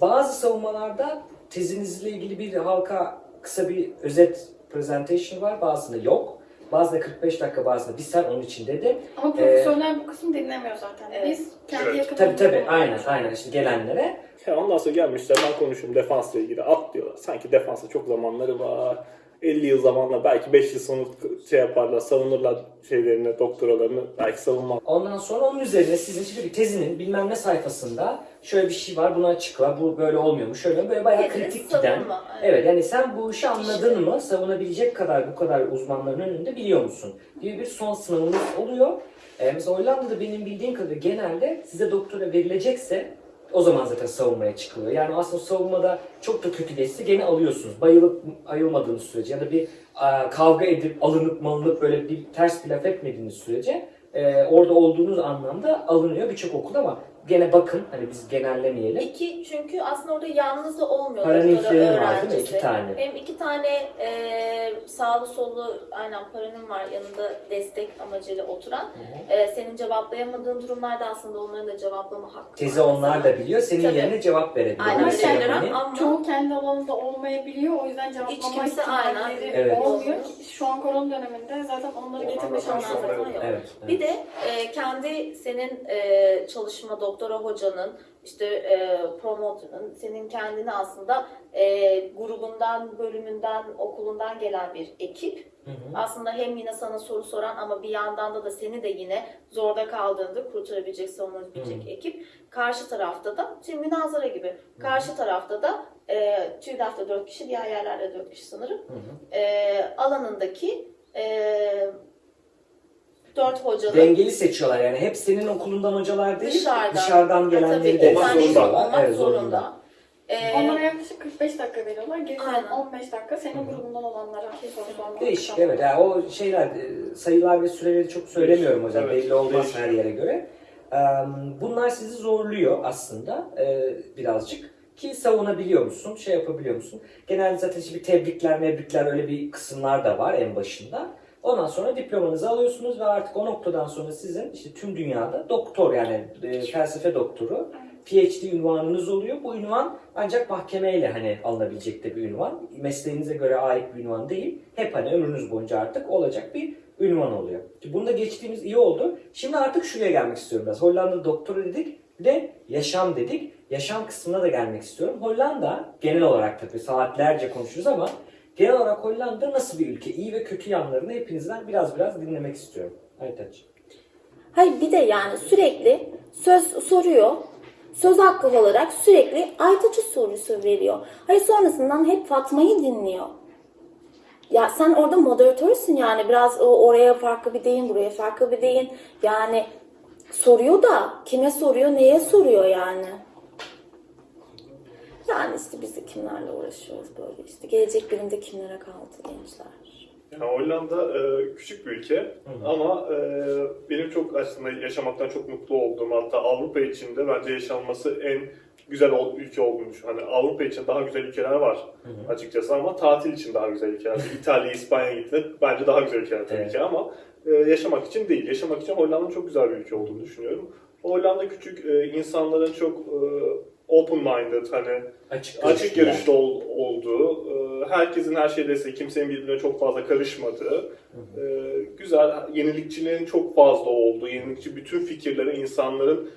Bazı savunmalarda tezinizle ilgili bir halka kısa bir özet presentation var. Bazısında yok. Bazısında 45 dakika, bazısında bir saat onun için dedi. Ama profesörler bu kısmı dinlemiyor zaten. Evet. Biz kendi Evet. yakınımızda Tabii tabii aynen aynen işte gelenlere. Ya ondan sonra gelmişler ben konuşuyorum defansla ilgili at diyorlar. Sanki defansa çok zamanları var. 50 yıl zamanla belki 5 yıl sonra şey yaparlar, savunurlar şeylerini, doktoralarını belki savunmaz. Ondan sonra onun üzerine sizin şimdi bir tezinin bilmem ne sayfasında şöyle bir şey var bunu açıkla bu böyle olmuyormuş şöyle böyle bayağı kritik giden. savunma, evet. Evet yani sen bu işi anladın mı savunabilecek kadar bu kadar uzmanların önünde biliyor musun? Gibi bir son sınavınız oluyor. Ee, mesela Hollanda'da benim bildiğim kadarıyla genelde size doktora verilecekse o zaman zaten savunmaya çıkılıyor. Yani aslında savunmada çok da kötü geçse gene alıyorsunuz. Bayılıp ayılmadığınız sürece ya da bir a, kavga edip alınıp malınıp böyle bir ters bir laf etmediğiniz sürece e, orada olduğunuz anlamda alınıyor birçok okul ama gene bakın hani biz genellemeyelim. İki çünkü aslında orada yalnız da olmuyor Paranin doktora freni var değil mi? İki tane. Benim iki tane e, sağlı sollu aynen paranim var yanında destek amacıyla oturan. E, senin cevaplayamadığın durumlarda aslında onların da cevaplama hakkı Tezi var. onlar da biliyor. Senin Tabii. yerine cevap verebiliyor. Aynen öyle hani- ama Çoğu kendi alanında olmayabiliyor. O yüzden cevaplama Hiç kimse aynen. ihtimalleri Evet. olmuyor. Şu an korona döneminde zaten onları getirme zaten yok. Evet. evet. Bir de e, kendi senin e, çalışma doktora hocanın işte e, promoter'ın senin kendini aslında e, grubundan, bölümünden, okulundan gelen bir ekip. Hı hı. Aslında hem yine sana soru soran ama bir yandan da da seni de yine zorda kaldığında kurtarabilecek, savunabilecek Hı. ekip. Karşı tarafta da, şimdi münazara gibi, karşı tarafta da e, TÜDAF'ta 4 kişi, diğer yerlerde 4 kişi sanırım. Hı hı. E, alanındaki e, 4 hocanın Dengeli seçiyorlar yani. Hep senin okulundan hocalar değil, Dışarıdan. dışarıdan Tabii, gelenleri de olmak seçiyorlar. olmak Evet, zorunda. Ee, Onlara yaklaşık 45 dakika veriyorlar. Geri kalan Aynen. 15 dakika senin grubundan olanlara soru sormak. Değişik evet. Yani o şeyler, e, sayılar ve süreleri çok söylemiyorum hocam. Evet, Belli olmaz değişik. her yere göre. Eee, Bunlar sizi zorluyor aslında e, birazcık. Ki savunabiliyor musun, şey yapabiliyor musun? Genelde zaten işte bir tebrikler, mebrikler öyle bir kısımlar da var en başında. Ondan sonra diplomanızı alıyorsunuz ve artık o noktadan sonra sizin işte tüm dünyada doktor yani e, felsefe doktoru, PhD ünvanınız oluyor. Bu ünvan ancak mahkemeyle hani alınabilecek de bir ünvan. Mesleğinize göre ait bir ünvan değil. Hep hani ömrünüz boyunca artık olacak bir ünvan oluyor. Bunu da geçtiğimiz iyi oldu. Şimdi artık şuraya gelmek istiyorum biraz. Hollanda doktora dedik bir de yaşam dedik. Yaşam kısmına da gelmek istiyorum. Hollanda genel olarak tabii saatlerce konuşuruz ama genel olarak Hollanda nasıl bir ülke? İyi ve kötü yanlarını hepinizden biraz biraz dinlemek istiyorum. Aytaç. Hayır bir de yani sürekli söz soruyor. Söz hakkı olarak sürekli Aytaç'ı sorusu veriyor. Hayır sonrasından hep Fatma'yı dinliyor. Ya sen orada moderatörsün yani biraz o oraya farklı bir deyin, buraya farklı bir deyin. Yani soruyor da kime soruyor, neye soruyor yani? Yani işte biz de kimlerle uğraşıyoruz böyle işte. Gelecek bilimde kimlere kaldı gençler. Yani Hollanda e, küçük bir ülke ama e, benim çok aslında yaşamaktan çok mutlu olduğum hatta Avrupa içinde bence yaşanması en güzel ol- ülke düşünüyorum. Hani Avrupa için daha güzel ülkeler var açıkçası ama tatil için daha güzel ülkeler. İtalya, İspanya gittiğinde bence daha güzel ülkeler tabii Evet. ki ama e, yaşamak için değil. Yaşamak için Hollanda'nın çok güzel bir ülke olduğunu düşünüyorum. Hollanda küçük, e, insanların çok e, open-minded, hani Açık, açık görüşlüler. görüşlü ol- olduğu, e, herkesin her şeyde ise kimsenin birbirine çok fazla karışmadığı, e, güzel, yenilikçiliğin çok fazla olduğu, yenilikçi bütün fikirlere insanların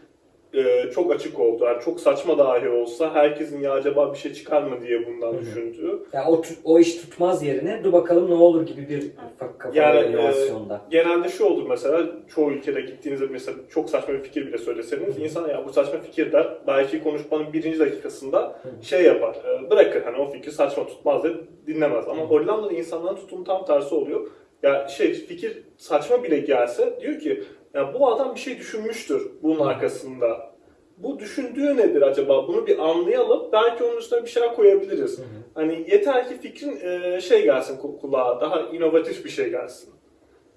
e, çok açık olduğu, yani çok saçma dahi olsa herkesin ya acaba bir şey çıkar mı diye bundan Hı hı. düşündüğü. Ya o, o iş tutmaz yerine dur bakalım ne olur gibi bir kafa Yani, e, inovasyonda. Genelde şu olur mesela, çoğu ülkede gittiğinizde mesela çok saçma bir fikir bile söyleseniz, insan ya bu saçma fikir der, belki konuşmanın birinci dakikasında şey yapar, e, bırakır hani o fikir saçma tutmaz diye dinlemez. Ama Hollanda'da insanların tutumu tam tersi oluyor. Ya şey fikir saçma bile gelse diyor ki ya bu adam bir şey düşünmüştür bunun arkasında. Bu düşündüğü nedir acaba? Bunu bir anlayalım. Belki onun üstüne bir şeyler koyabiliriz. Hani yeter ki fikrin e, şey gelsin ku- kulağa, daha inovatif bir şey gelsin.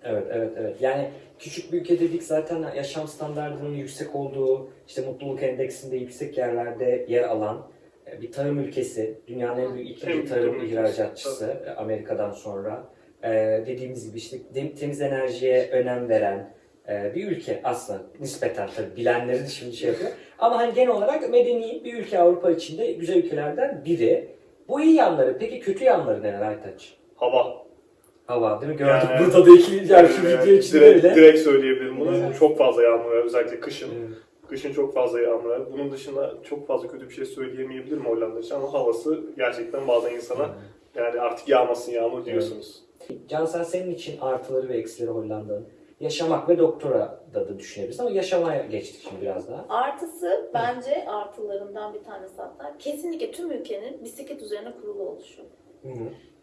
Evet, evet, evet. Yani küçük bir ülke dedik zaten yaşam standartının yüksek olduğu, işte mutluluk endeksinde yüksek yerlerde yer alan e, bir tarım ülkesi. Dünyanın en büyük ikinci tarım ihracatçısı e, Amerika'dan sonra. E, dediğimiz gibi işte temiz enerjiye önem veren e, bir ülke aslında nispeten tabii bilenleri de şimdi şey yapıyor. Ama hani genel olarak medeni bir ülke Avrupa içinde güzel ülkelerden biri. Bu iyi yanları. Peki kötü yanları neler Aytaç? Hava. Hava değil mi? Gördük Yani- burada da iki yani şu Ee, video içinde direkt, bile. direkt söyleyebilirim bunu. Evet. Çok fazla yağmur var özellikle kışın. Evet. Kışın çok fazla yağmur var. Bunun dışında çok fazla kötü bir şey söyleyemeyebilirim Hollanda için ama havası gerçekten bazen insana yani artık yağmasın yağmur diyorsunuz. Cansel senin için artıları ve eksileri Hollanda'nın. Yaşamak ve doktora da, da düşünebiliriz ama yaşamaya geçtik şimdi biraz daha. Artısı bence artılarından bir tanesi hatta kesinlikle tüm ülkenin bisiklet üzerine kurulu oluşu.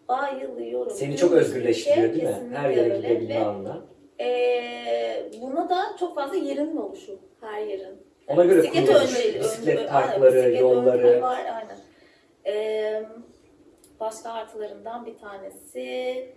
Bayılıyorum. Seni Tüm çok özgürleştiriyor değil mi? Her yere gidebilme ve, anına. eee, buna da çok fazla yerinin oluşu. Her yerin. Ona göre Bisiklet kurulmuş. önleri- Bisiklet ön- parkları, bisiklet yolları. Var, aynen. Eee, başka artılarından bir tanesi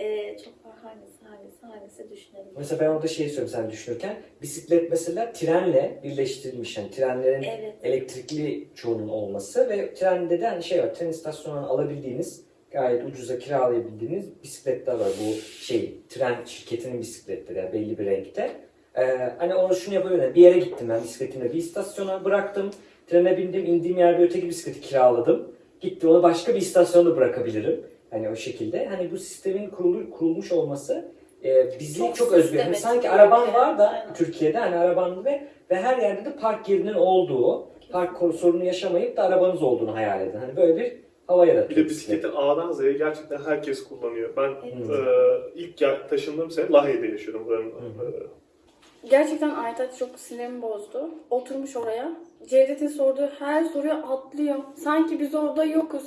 eee, çok var hangisi hangisi hangisi düşünelim. Mesela ben orada şey söyleyeyim sen düşünürken. Bisiklet mesela trenle birleştirilmiş. Yani trenlerin Evet. elektrikli çoğunun olması ve trende de hani şey var. Tren istasyonundan alabildiğiniz gayet ucuza kiralayabildiğiniz bisikletler var. Bu şey tren şirketinin bisikletleri yani belli bir renkte. Ee, hani onu şunu yapabilirim. Bir yere gittim ben bisikletimle bir istasyona bıraktım. Trene bindim indiğim yerde öteki bisikleti kiraladım. Gitti onu başka bir istasyonda bırakabilirim. Hani o şekilde. Hani bu sistemin kurulu, kurulmuş olması e, bizi çok, Çok özgür. Hani sanki araban var da Aynen. Türkiye'de hani araban ve ve her yerde de park yerinin olduğu, park sorunu yaşamayıp da arabanız olduğunu hayal edin. Hani böyle bir hava yaratıyor. Bir de bisikleti A'dan Z'ye gerçekten herkes kullanıyor. Ben Evet. e, ilk taşındığım sene Lahey'de yaşıyordum. Buranın, Hı e, Gerçekten Aytaç çok sinirimi bozdu. Oturmuş oraya. Cevdet'in sorduğu her soruya atlıyor. Sanki biz orada yokuz.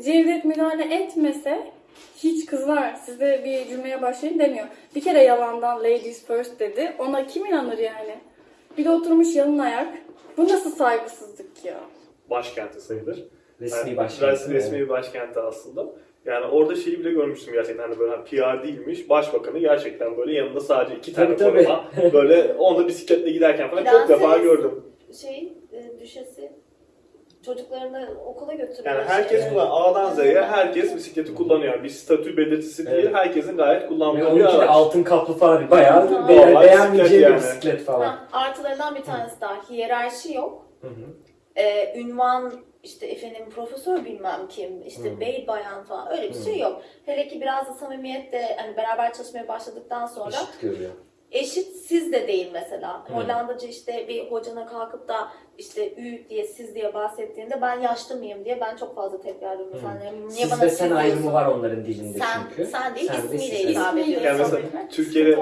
Cevdet müdahale etmese hiç kızlar size bir cümleye başlayın demiyor. Bir kere yalandan ladies first dedi. Ona kim inanır yani? Bir de oturmuş yalın ayak. Bu nasıl saygısızlık ya? başkenti sayılır. resmi Yani başkent. res- resmi bir başkenti aslında. Yani orada şeyi bile görmüştüm gerçekten hani böyle hani PR değilmiş. Başbakanı gerçekten böyle yanında sadece iki tane Tabii, tabii. böyle onda bisikletle giderken falan çok Prenses. defa gördüm. Şey düşesi çocuklarını okula götürüyor. Yani herkes işte. buna A'dan Z'ye herkes bisikleti kullanıyor. Bir statü belirtisi değil, Evet. herkesin gayet kullandığı bir araç. altın kaplı falan bayağı Normal be- bisiklet beğenmeyeceği bir yani. bisiklet falan. Ha, artılarından bir tanesi daha hiyerarşi yok. Hı hı. Ee, ünvan işte efendim profesör bilmem kim, işte Hı. bey bayan falan öyle bir şey yok. Hele ki biraz da samimiyet de hani beraber çalışmaya başladıktan sonra Eşit görüyor. Eşit siz de değil mesela. Hı. Hollandaca işte bir hocana kalkıp da işte ü diye siz diye bahsettiğinde ben yaşlı mıyım diye ben çok fazla tekrar ediyorum. Hı. Sen, niye Siz bana ve sen ayrımı var onların dilinde Sen, çünkü. sen değil Sen ismiyle siz. hitap İsmiyle ediyorsun. Yani mesela Türkiye'de.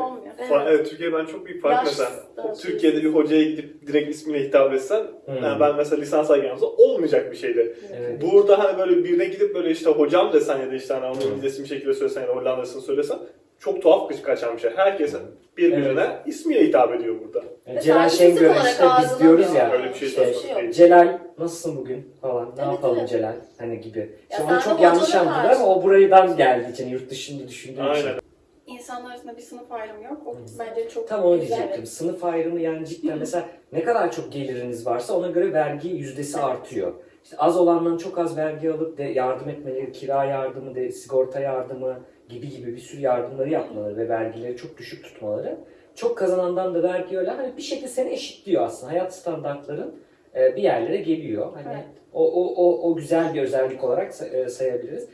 Fa- Evet, Türkiye'de ben çok büyük fark Yaş mesela. da Türkiye'de bir hocaya gidip direkt ismine hitap etsen, Hmm. yani ben mesela lisans alacağımda olmayacak bir şeydi. Evet. Burada hani böyle birine gidip böyle işte hocam desen ya da işte hani onun Hmm. Bir şekilde söylesen ya da Hollanda'sını söylesen çok tuhaf kaçan bir şey. Herkes birbirine ismiyle hitap ediyor burada. Yani Ve Celal Şengör işte biz diyoruz ya. Öyle bir şey işte, söz konusu değil. Celal nasılsın bugün falan ne Evet, yapalım evet. Celal hani gibi. İşte Ya onu sen çok yanlış anladılar ama o buradan geldiği için yurt dışında düşündüğü için. Aynen. İnsanlar arasında bir sınıf ayrımı yok. O bence çok Tam onu diyecektim. Sınıf ayrımı yani cidden mesela ne kadar çok geliriniz varsa ona göre vergi yüzdesi artıyor. İşte az olanların çok az vergi alıp de yardım etmeleri, kira yardımı, de, sigorta yardımı gibi gibi bir sürü yardımları yapmaları ve vergileri çok düşük tutmaları. Çok kazanandan da vergi öyle hani bir şekilde seni eşitliyor aslında. Hayat standartların e, bir yerlere geliyor. Hani Evet. o, o, o, o güzel bir özellik olarak e, sayabiliriz.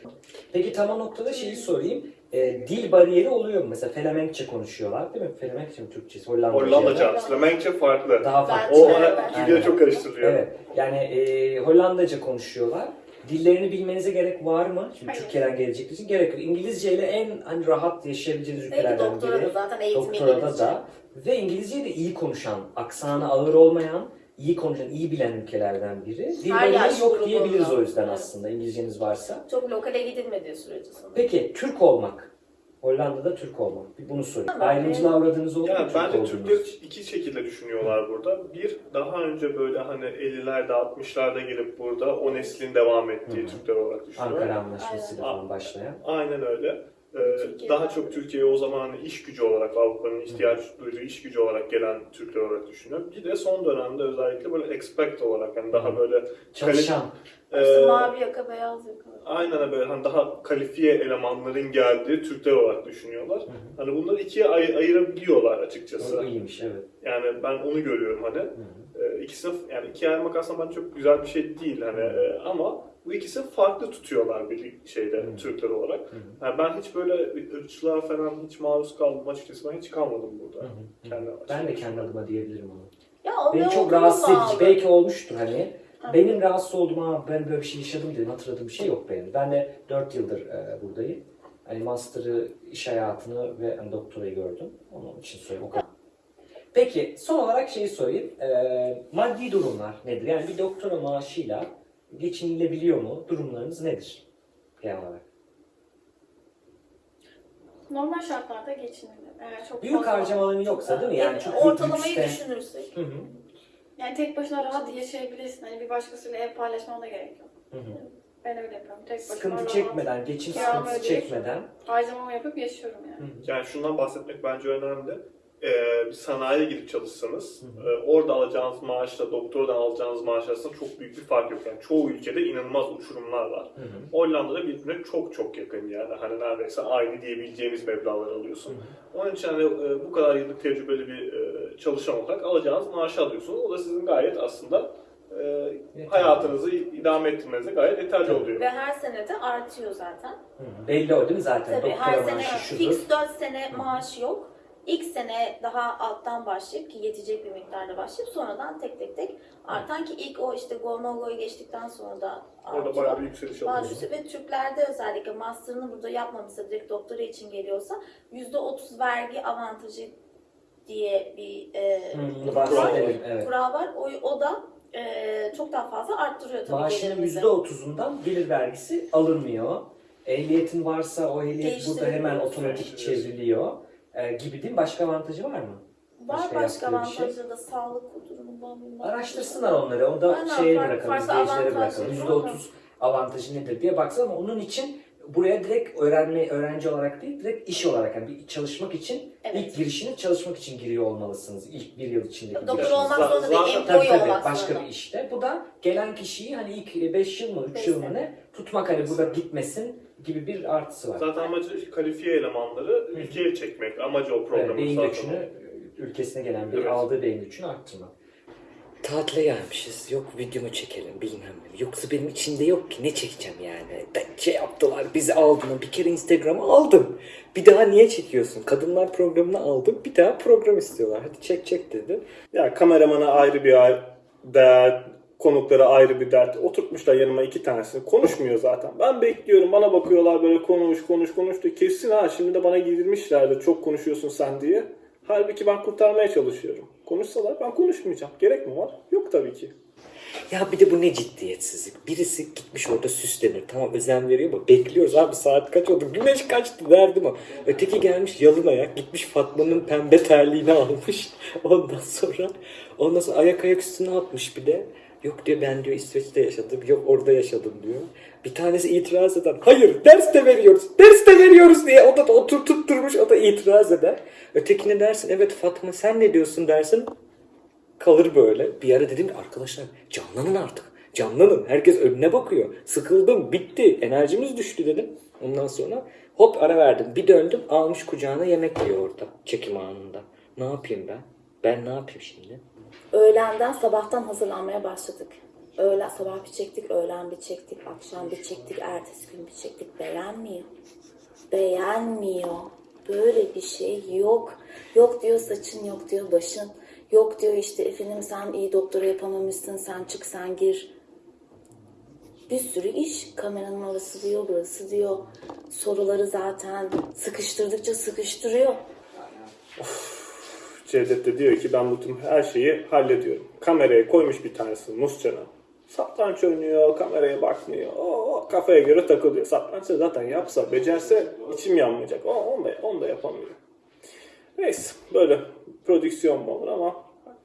Peki tam o noktada şeyi sorayım. E, dil bariyeri oluyor mu? Mesela Felemenkçe konuşuyorlar değil mi? Felemenkçe mi Türkçesi? Hollandaca. Hollandaca, Flemenkçe farklı. Daha farklı. O gidiyor çok karıştırılıyor. Evet. Yani e, Hollandaca konuşuyorlar. Dillerini bilmenize gerek var mı? Şimdi Hayır. Türkiye'den gelecekler için gerek yok. İngilizce ile en hani rahat yaşayabileceğiniz ülkelerden doktora da biri. zaten eğitim Doktorada da. Ve İngilizceyi de iyi konuşan, aksanı ağır olmayan, iyi konuşan, iyi bilen ülkelerden biri. Dil Her bariyeri yaş yok diyebiliriz o yüzden Evet. aslında İngilizceniz varsa. Çok lokale gidilmediği sürece sanırım. Peki Türk olmak. Hollanda'da Türk olmak. Bir bunu sorayım. Ayrımcılığa uğradığınız oldu mu Ya Türk bence olduğunuz? Türkler iki şekilde düşünüyorlar burada. Bir, daha önce böyle hani 50'lerde 60'larda gelip burada o neslin devam ettiği Hı. Türkler olarak düşünüyorlar. Ankara Anlaşması'yla Aynen. falan başlayan. Aynen öyle. Ee, Türkiye'de daha çok Türkiye'ye o zaman iş gücü olarak Avrupa'nın ihtiyaç duyduğu iş gücü olarak gelen Türkler olarak düşünüyorum. Bir de son dönemde özellikle böyle expect olarak yani daha böyle Çalışan. İşte e, mavi yaka, beyaz yaka. aynen böyle hani daha kalifiye elemanların geldiği Türkler olarak düşünüyorlar. hı. Hani bunları ikiye ay- ayırabiliyorlar açıkçası. O iyiymiş evet. Yani ben onu görüyorum hani. Hı hı. Ee, ikisini yani ikiye ayırmak aslında bence çok güzel bir şey değil hani e, ama bu ikisi farklı tutuyorlar bir şeyde Hı. Türkler olarak. Hı hı. Yani ben hiç böyle ırkçılığa falan hiç maruz kaldım açıkçası ben hiç kalmadım burada. Hı hı. Kendi Ben de kendi adıma diyebilirim onu. Ya o Beni çok rahatsız edici. Belki olmuştur hani. Benim rahatsız olduğum ama ben böyle bir şey yaşadım dedim hatırladığım bir şey yok benim. Ben de 4 yıldır e, buradayım. Hani master'ı, iş hayatını ve hani, doktorayı gördüm. Onun için söyleyeyim o kadar. Peki son olarak şeyi sorayım. E, maddi durumlar nedir? Yani bir doktora maaşıyla geçinilebiliyor mu? Durumlarınız nedir? Genel olarak. Normal şartlarda geçinilir. Eğer çok Büyük fazla- harcamaların yoksa değil mi? Yani çok büyük ortalamayı lükste- düşünürsek. Hı hı. Yani tek başına rahat yaşayabilirsin. Hani bir başkasıyla ev paylaşmana da gerek yok. Hı hı. Ben öyle yapıyorum. Tek başıma Sıkıntı rahat çekmeden, geçim Kiramı sıkıntısı ödeyip- çekmeden. harcamamı yapıp yaşıyorum yani. Hı hı. Yani şundan bahsetmek bence önemli. Ee, bir sanayiye gidip çalışsanız Hı e, orada alacağınız maaşla doktordan alacağınız maaş arasında çok büyük bir fark yok. Yani çoğu ülkede inanılmaz uçurumlar var. Hı hı. Hollanda'da birbirine çok çok yakın yani. Hani neredeyse aynı diyebileceğimiz meblağlar alıyorsun. Onun için hani e, bu kadar yıllık tecrübeli bir e, çalışan olarak alacağınız maaşı alıyorsunuz. O da sizin gayet aslında e, Yeterli. hayatınızı idame ettirmenize gayet yeterli Tabii. oluyor. Ve her sene de artıyor zaten. Hı hı. Belli o değil mi zaten? Tabii Doktora her sene maaşı şudur. fix 4 sene maaş yok. İlk sene daha alttan başlayıp ki yetecek bir miktarda başlayıp sonradan tek tek tek artan ki ilk o işte go no go'yu geçtikten sonra da artıyor. Orada bayağı bir yükseliş üstü ve Türklerde özellikle master'ını burada yapmamışsa direkt doktora için geliyorsa %30 vergi avantajı diye bir e, Hı, kural evet. Kural var. O, o da e, çok daha fazla arttırıyor tabii Maaşının gelirimizi. %30'undan gelir vergisi alınmıyor. Ehliyetin varsa o ehliyet burada hemen otomatik çevriliyor. Ee, gibi değil mi? Başka avantajı var mı? Var Başka başka yaptığı bir şey. da sağlık durumundan bilmem. Araştırsınlar onları. O da Aynen, şeye farklı- bırakalım, izleyicilere bırakalım. var. %30 avantajı nedir diye baksana ama onun için buraya direkt öğrenme öğrenci olarak değil, direkt iş olarak yani bir çalışmak için Evet. ilk girişini çalışmak için giriyor olmalısınız. İlk bir yıl içindeki Doktor olmak zorunda değil, Tabii employee tabii olmak başka zorunda. bir işte. Bu da gelen kişiyi hani ilk 5 yıl mı 3 Beş yıl mı ne tutmak hani burada gitmesin gibi bir artısı var. Zaten amacı kalifiye elemanları ülkeye çekmek. Amacı o Evet, programın beyin zaten. göçünü ülkesine gelen bir Evet. aldığı beyin göçünü arttırmak. Tatile gelmişiz. Yok videomu çekelim bilmem ne. Yoksa benim içimde yok ki ne çekeceğim yani. Ben şey yaptılar bizi aldılar. Bir kere Instagram'a aldım. Bir daha niye çekiyorsun? Kadınlar programını aldım. Bir daha program istiyorlar. Hadi çek çek dedi. Ya kameramana ayrı bir ay- dert, konuklara ayrı bir dert. Oturtmuşlar yanıma iki tanesini. Konuşmuyor zaten. Ben bekliyorum. Bana bakıyorlar böyle konuş konuş konuş diye. Kesin ha şimdi de bana giydirmişlerdi. Çok konuşuyorsun sen diye. Halbuki ben kurtarmaya çalışıyorum. Konuşsalar ben konuşmayacağım. Gerek mi var? Yok tabii ki. Ya bir de bu ne ciddiyetsizlik. Birisi gitmiş orada süslenir. Tamam özen veriyor ama bekliyoruz abi saat kaç oldu? Güneş kaçtı derdim o. Öteki gelmiş yalın ayak gitmiş Fatma'nın pembe terliğini almış. Ondan sonra ondan sonra ayak ayak üstüne atmış bir de. Yok diyor ben diyor İsveç'te yaşadım. Yok orada yaşadım diyor. Bir tanesi itiraz eden. Hayır ders de veriyoruz. Ders de veriyoruz diye. O da otur tutturmuş. O da itiraz eder. Ötekine dersin evet Fatma sen ne diyorsun dersin. Kalır böyle. Bir ara dedim arkadaşlar canlanın artık. Canlanın. Herkes önüne bakıyor. Sıkıldım. Bitti. Enerjimiz düştü dedim. Ondan sonra hop ara verdim. Bir döndüm. Almış kucağına yemek yiyor orada. Çekim anında. Ne yapayım ben? Ben ne yapayım şimdi? Öğlenden sabahtan hazırlanmaya başladık. Öğlen sabah bir çektik, öğlen bir çektik, akşam bir çektik, ertesi gün bir çektik. Beğenmiyor. Beğenmiyor. Böyle bir şey yok. Yok diyor saçın, yok diyor başın. Yok diyor işte efendim sen iyi doktora yapamamışsın, sen çık sen gir. Bir sürü iş. Kameranın orası diyor, burası diyor. Soruları zaten sıkıştırdıkça sıkıştırıyor. Cevdet de diyor ki ben bu tüm her şeyi hallediyorum. Kameraya koymuş bir tanesi Muscan'a. Satranç oynuyor, kameraya bakmıyor. O, o kafaya göre takılıyor. Satranç da zaten yapsa, becerse içim yanmayacak. O, onu, da, onu da yapamıyor. Neyse böyle prodüksiyon mu olur ama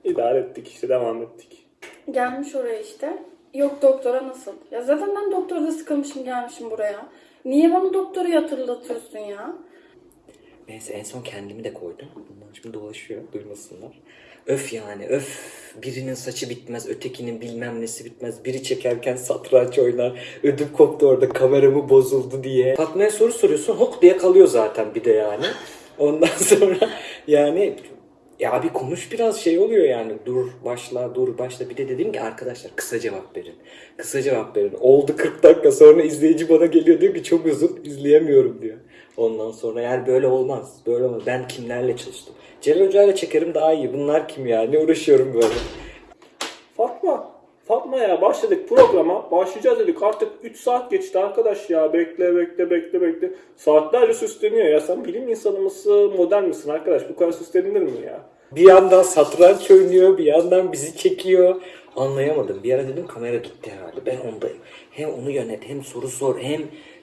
idare ettik işte devam ettik. Gelmiş oraya işte. Yok doktora nasıl? Ya zaten ben doktorda sıkılmışım gelmişim buraya. Niye bana doktoru hatırlatıyorsun ya? Neyse en son kendimi de koydum. Bunlar şimdi dolaşıyor duymasınlar. Öf yani öf. Birinin saçı bitmez, ötekinin bilmem nesi bitmez. Biri çekerken satranç oynar. Ödüm koptu orada kameramı bozuldu diye. Fatma'ya soru soruyorsun hop diye kalıyor zaten bir de yani. Ondan sonra yani ya bir konuş biraz şey oluyor yani. Dur başla dur başla. Bir de dedim ki arkadaşlar kısa cevap verin. Kısa cevap verin. Oldu 40 dakika sonra izleyici bana geliyor diyor ki çok uzun izleyemiyorum diyor. Ondan sonra yani böyle olmaz. Böyle olmaz. Ben kimlerle çalıştım? Celal Hoca ile çekerim daha iyi. Bunlar kim ya? Ne uğraşıyorum böyle? Fatma, Fatma ya başladık programa. Başlayacağız dedik. Artık 3 saat geçti arkadaş ya. Bekle bekle bekle bekle. Saatlerce süsleniyor ya. Sen bilim insanı mısın, model misin arkadaş? Bu kadar süslenilir mi ya? Bir yandan satranç oynuyor, bir yandan bizi çekiyor. Anlayamadım. Bir ara dedim kamera gitti herhalde. Ben ondayım. Hem onu yönet, hem soru sor, hem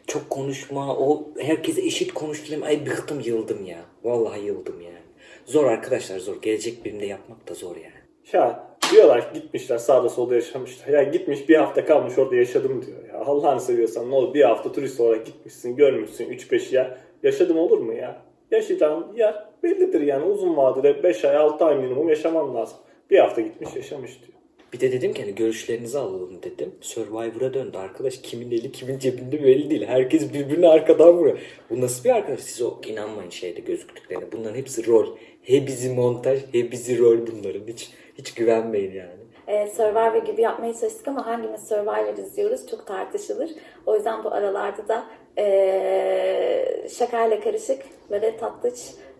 çok konuşma. O herkese eşit konuşturayım. Ay bıktım, yıldım ya. Vallahi yıldım yani. Zor arkadaşlar zor. Gelecek birimde yapmak da zor yani. Ya diyorlar ki gitmişler sağda solda yaşamışlar. Ya gitmiş bir hafta kalmış orada yaşadım diyor. Ya Allah'ını seviyorsan ne olur bir hafta turist olarak gitmişsin görmüşsün 3-5 yer. Yaşadım olur mu ya? Yaşayacağın yer bellidir yani uzun vadede 5 ay 6 ay minimum yaşaman lazım. Bir hafta gitmiş yaşamış diyor. Bir de dedim ki hani görüşlerinizi alalım dedim. Survivor'a döndü arkadaş. Kimin eli kimin cebinde belli değil. Herkes birbirini arkadan vuruyor. Bu nasıl bir arkadaş? Siz o inanmayın şeyde gözüktüklerine. Bunların hepsi rol. Hepsi montaj, hepsi rol bunların. Hiç hiç güvenmeyin yani. e, Survivor gibi yapmaya çalıştık ama hangimiz Survivor izliyoruz çok tartışılır. O yüzden bu aralarda da e, şakayla karışık böyle tatlış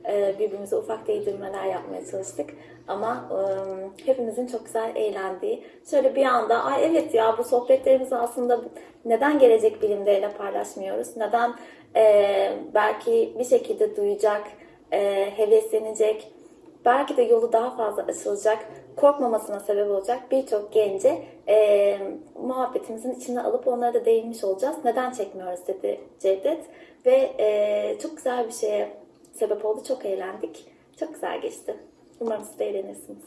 e, birbirimize ufak değdirmeler yapmaya çalıştık. Ama e, hepimizin çok güzel eğlendiği, şöyle bir anda ay evet ya bu sohbetlerimizi aslında neden gelecek bilimleriyle paylaşmıyoruz? Neden e, belki bir şekilde duyacak, e, heveslenecek, belki de yolu daha fazla açılacak, korkmamasına sebep olacak birçok gence e, muhabbetimizin içine alıp onlara da değinmiş olacağız. Neden çekmiyoruz dedi Cevdet. Ve e, çok güzel bir şeye sebep oldu. Çok eğlendik. Çok güzel geçti. Umarım siz de eğlenirsiniz.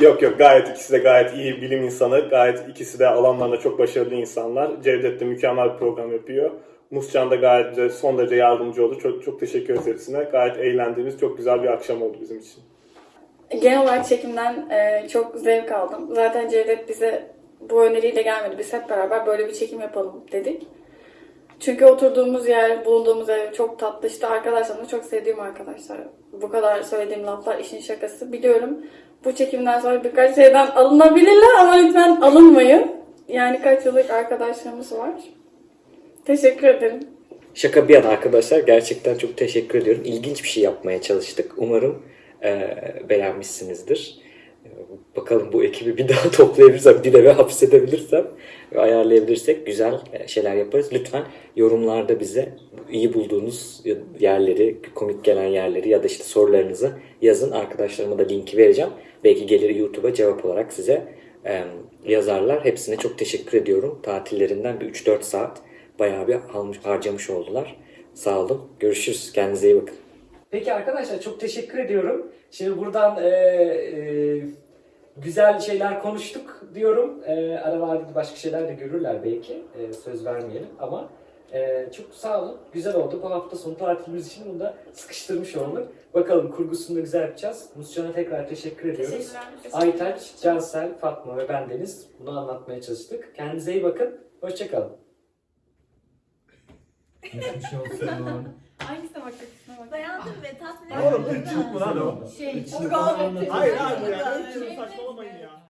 Yok yok gayet ikisi de gayet iyi bilim insanı. Gayet ikisi de alanlarında çok başarılı insanlar. Cevdet de mükemmel bir program yapıyor. Muscan da gayet de son derece yardımcı oldu. Çok çok teşekkür ederiz hepsine. Gayet eğlendiğimiz çok güzel bir akşam oldu bizim için. Genel olarak çekimden e, çok zevk aldım. Zaten Cevdet bize bu öneriyle gelmedi. Biz hep beraber böyle bir çekim yapalım dedik. Çünkü oturduğumuz yer, bulunduğumuz ev çok tatlı. İşte arkadaşlarım da çok sevdiğim arkadaşlar. Bu kadar söylediğim laflar işin şakası. Biliyorum bu çekimden sonra birkaç şeyden alınabilirler ama lütfen alınmayın. Yani kaç yıllık arkadaşlarımız var. Teşekkür ederim. Şaka bir yana arkadaşlar gerçekten çok teşekkür ediyorum. İlginç bir şey yapmaya çalıştık. Umarım e, beğenmişsinizdir. Bakalım bu ekibi bir daha toplayabilirsem, bir eve hapsedebilirsem ve ayarlayabilirsek güzel e, şeyler yaparız. Lütfen yorumlarda bize iyi bulduğunuz yerleri, komik gelen yerleri ya da işte sorularınızı yazın. Arkadaşlarıma da linki vereceğim. Belki gelir YouTube'a cevap olarak size e, yazarlar. Hepsine çok teşekkür ediyorum. Tatillerinden bir 3-4 saat bayağı bir harcamış oldular. Sağ olun. Görüşürüz. Kendinize iyi bakın. Peki arkadaşlar çok teşekkür ediyorum. Şimdi buradan e, e, güzel şeyler konuştuk diyorum. E, aralarda başka şeyler de görürler belki. E, söz vermeyelim ama e, çok sağ olun. Güzel oldu. Bu hafta sonu tatilimiz için bunu da sıkıştırmış olduk. Bakalım kurgusunu da güzel yapacağız. Muscan'a tekrar teşekkür ediyoruz. Aytaç, Cansel, Fatma ve ben Deniz bunu anlatmaya çalıştık. Kendinize iyi bakın. Hoşçakalın. Hangisine bakacaksın? Bak. Beğendim ve tatmin Oğlum ırkçılık mı lan o? Şey, Hayır abi ya ırkçılık saçmalamayın ya.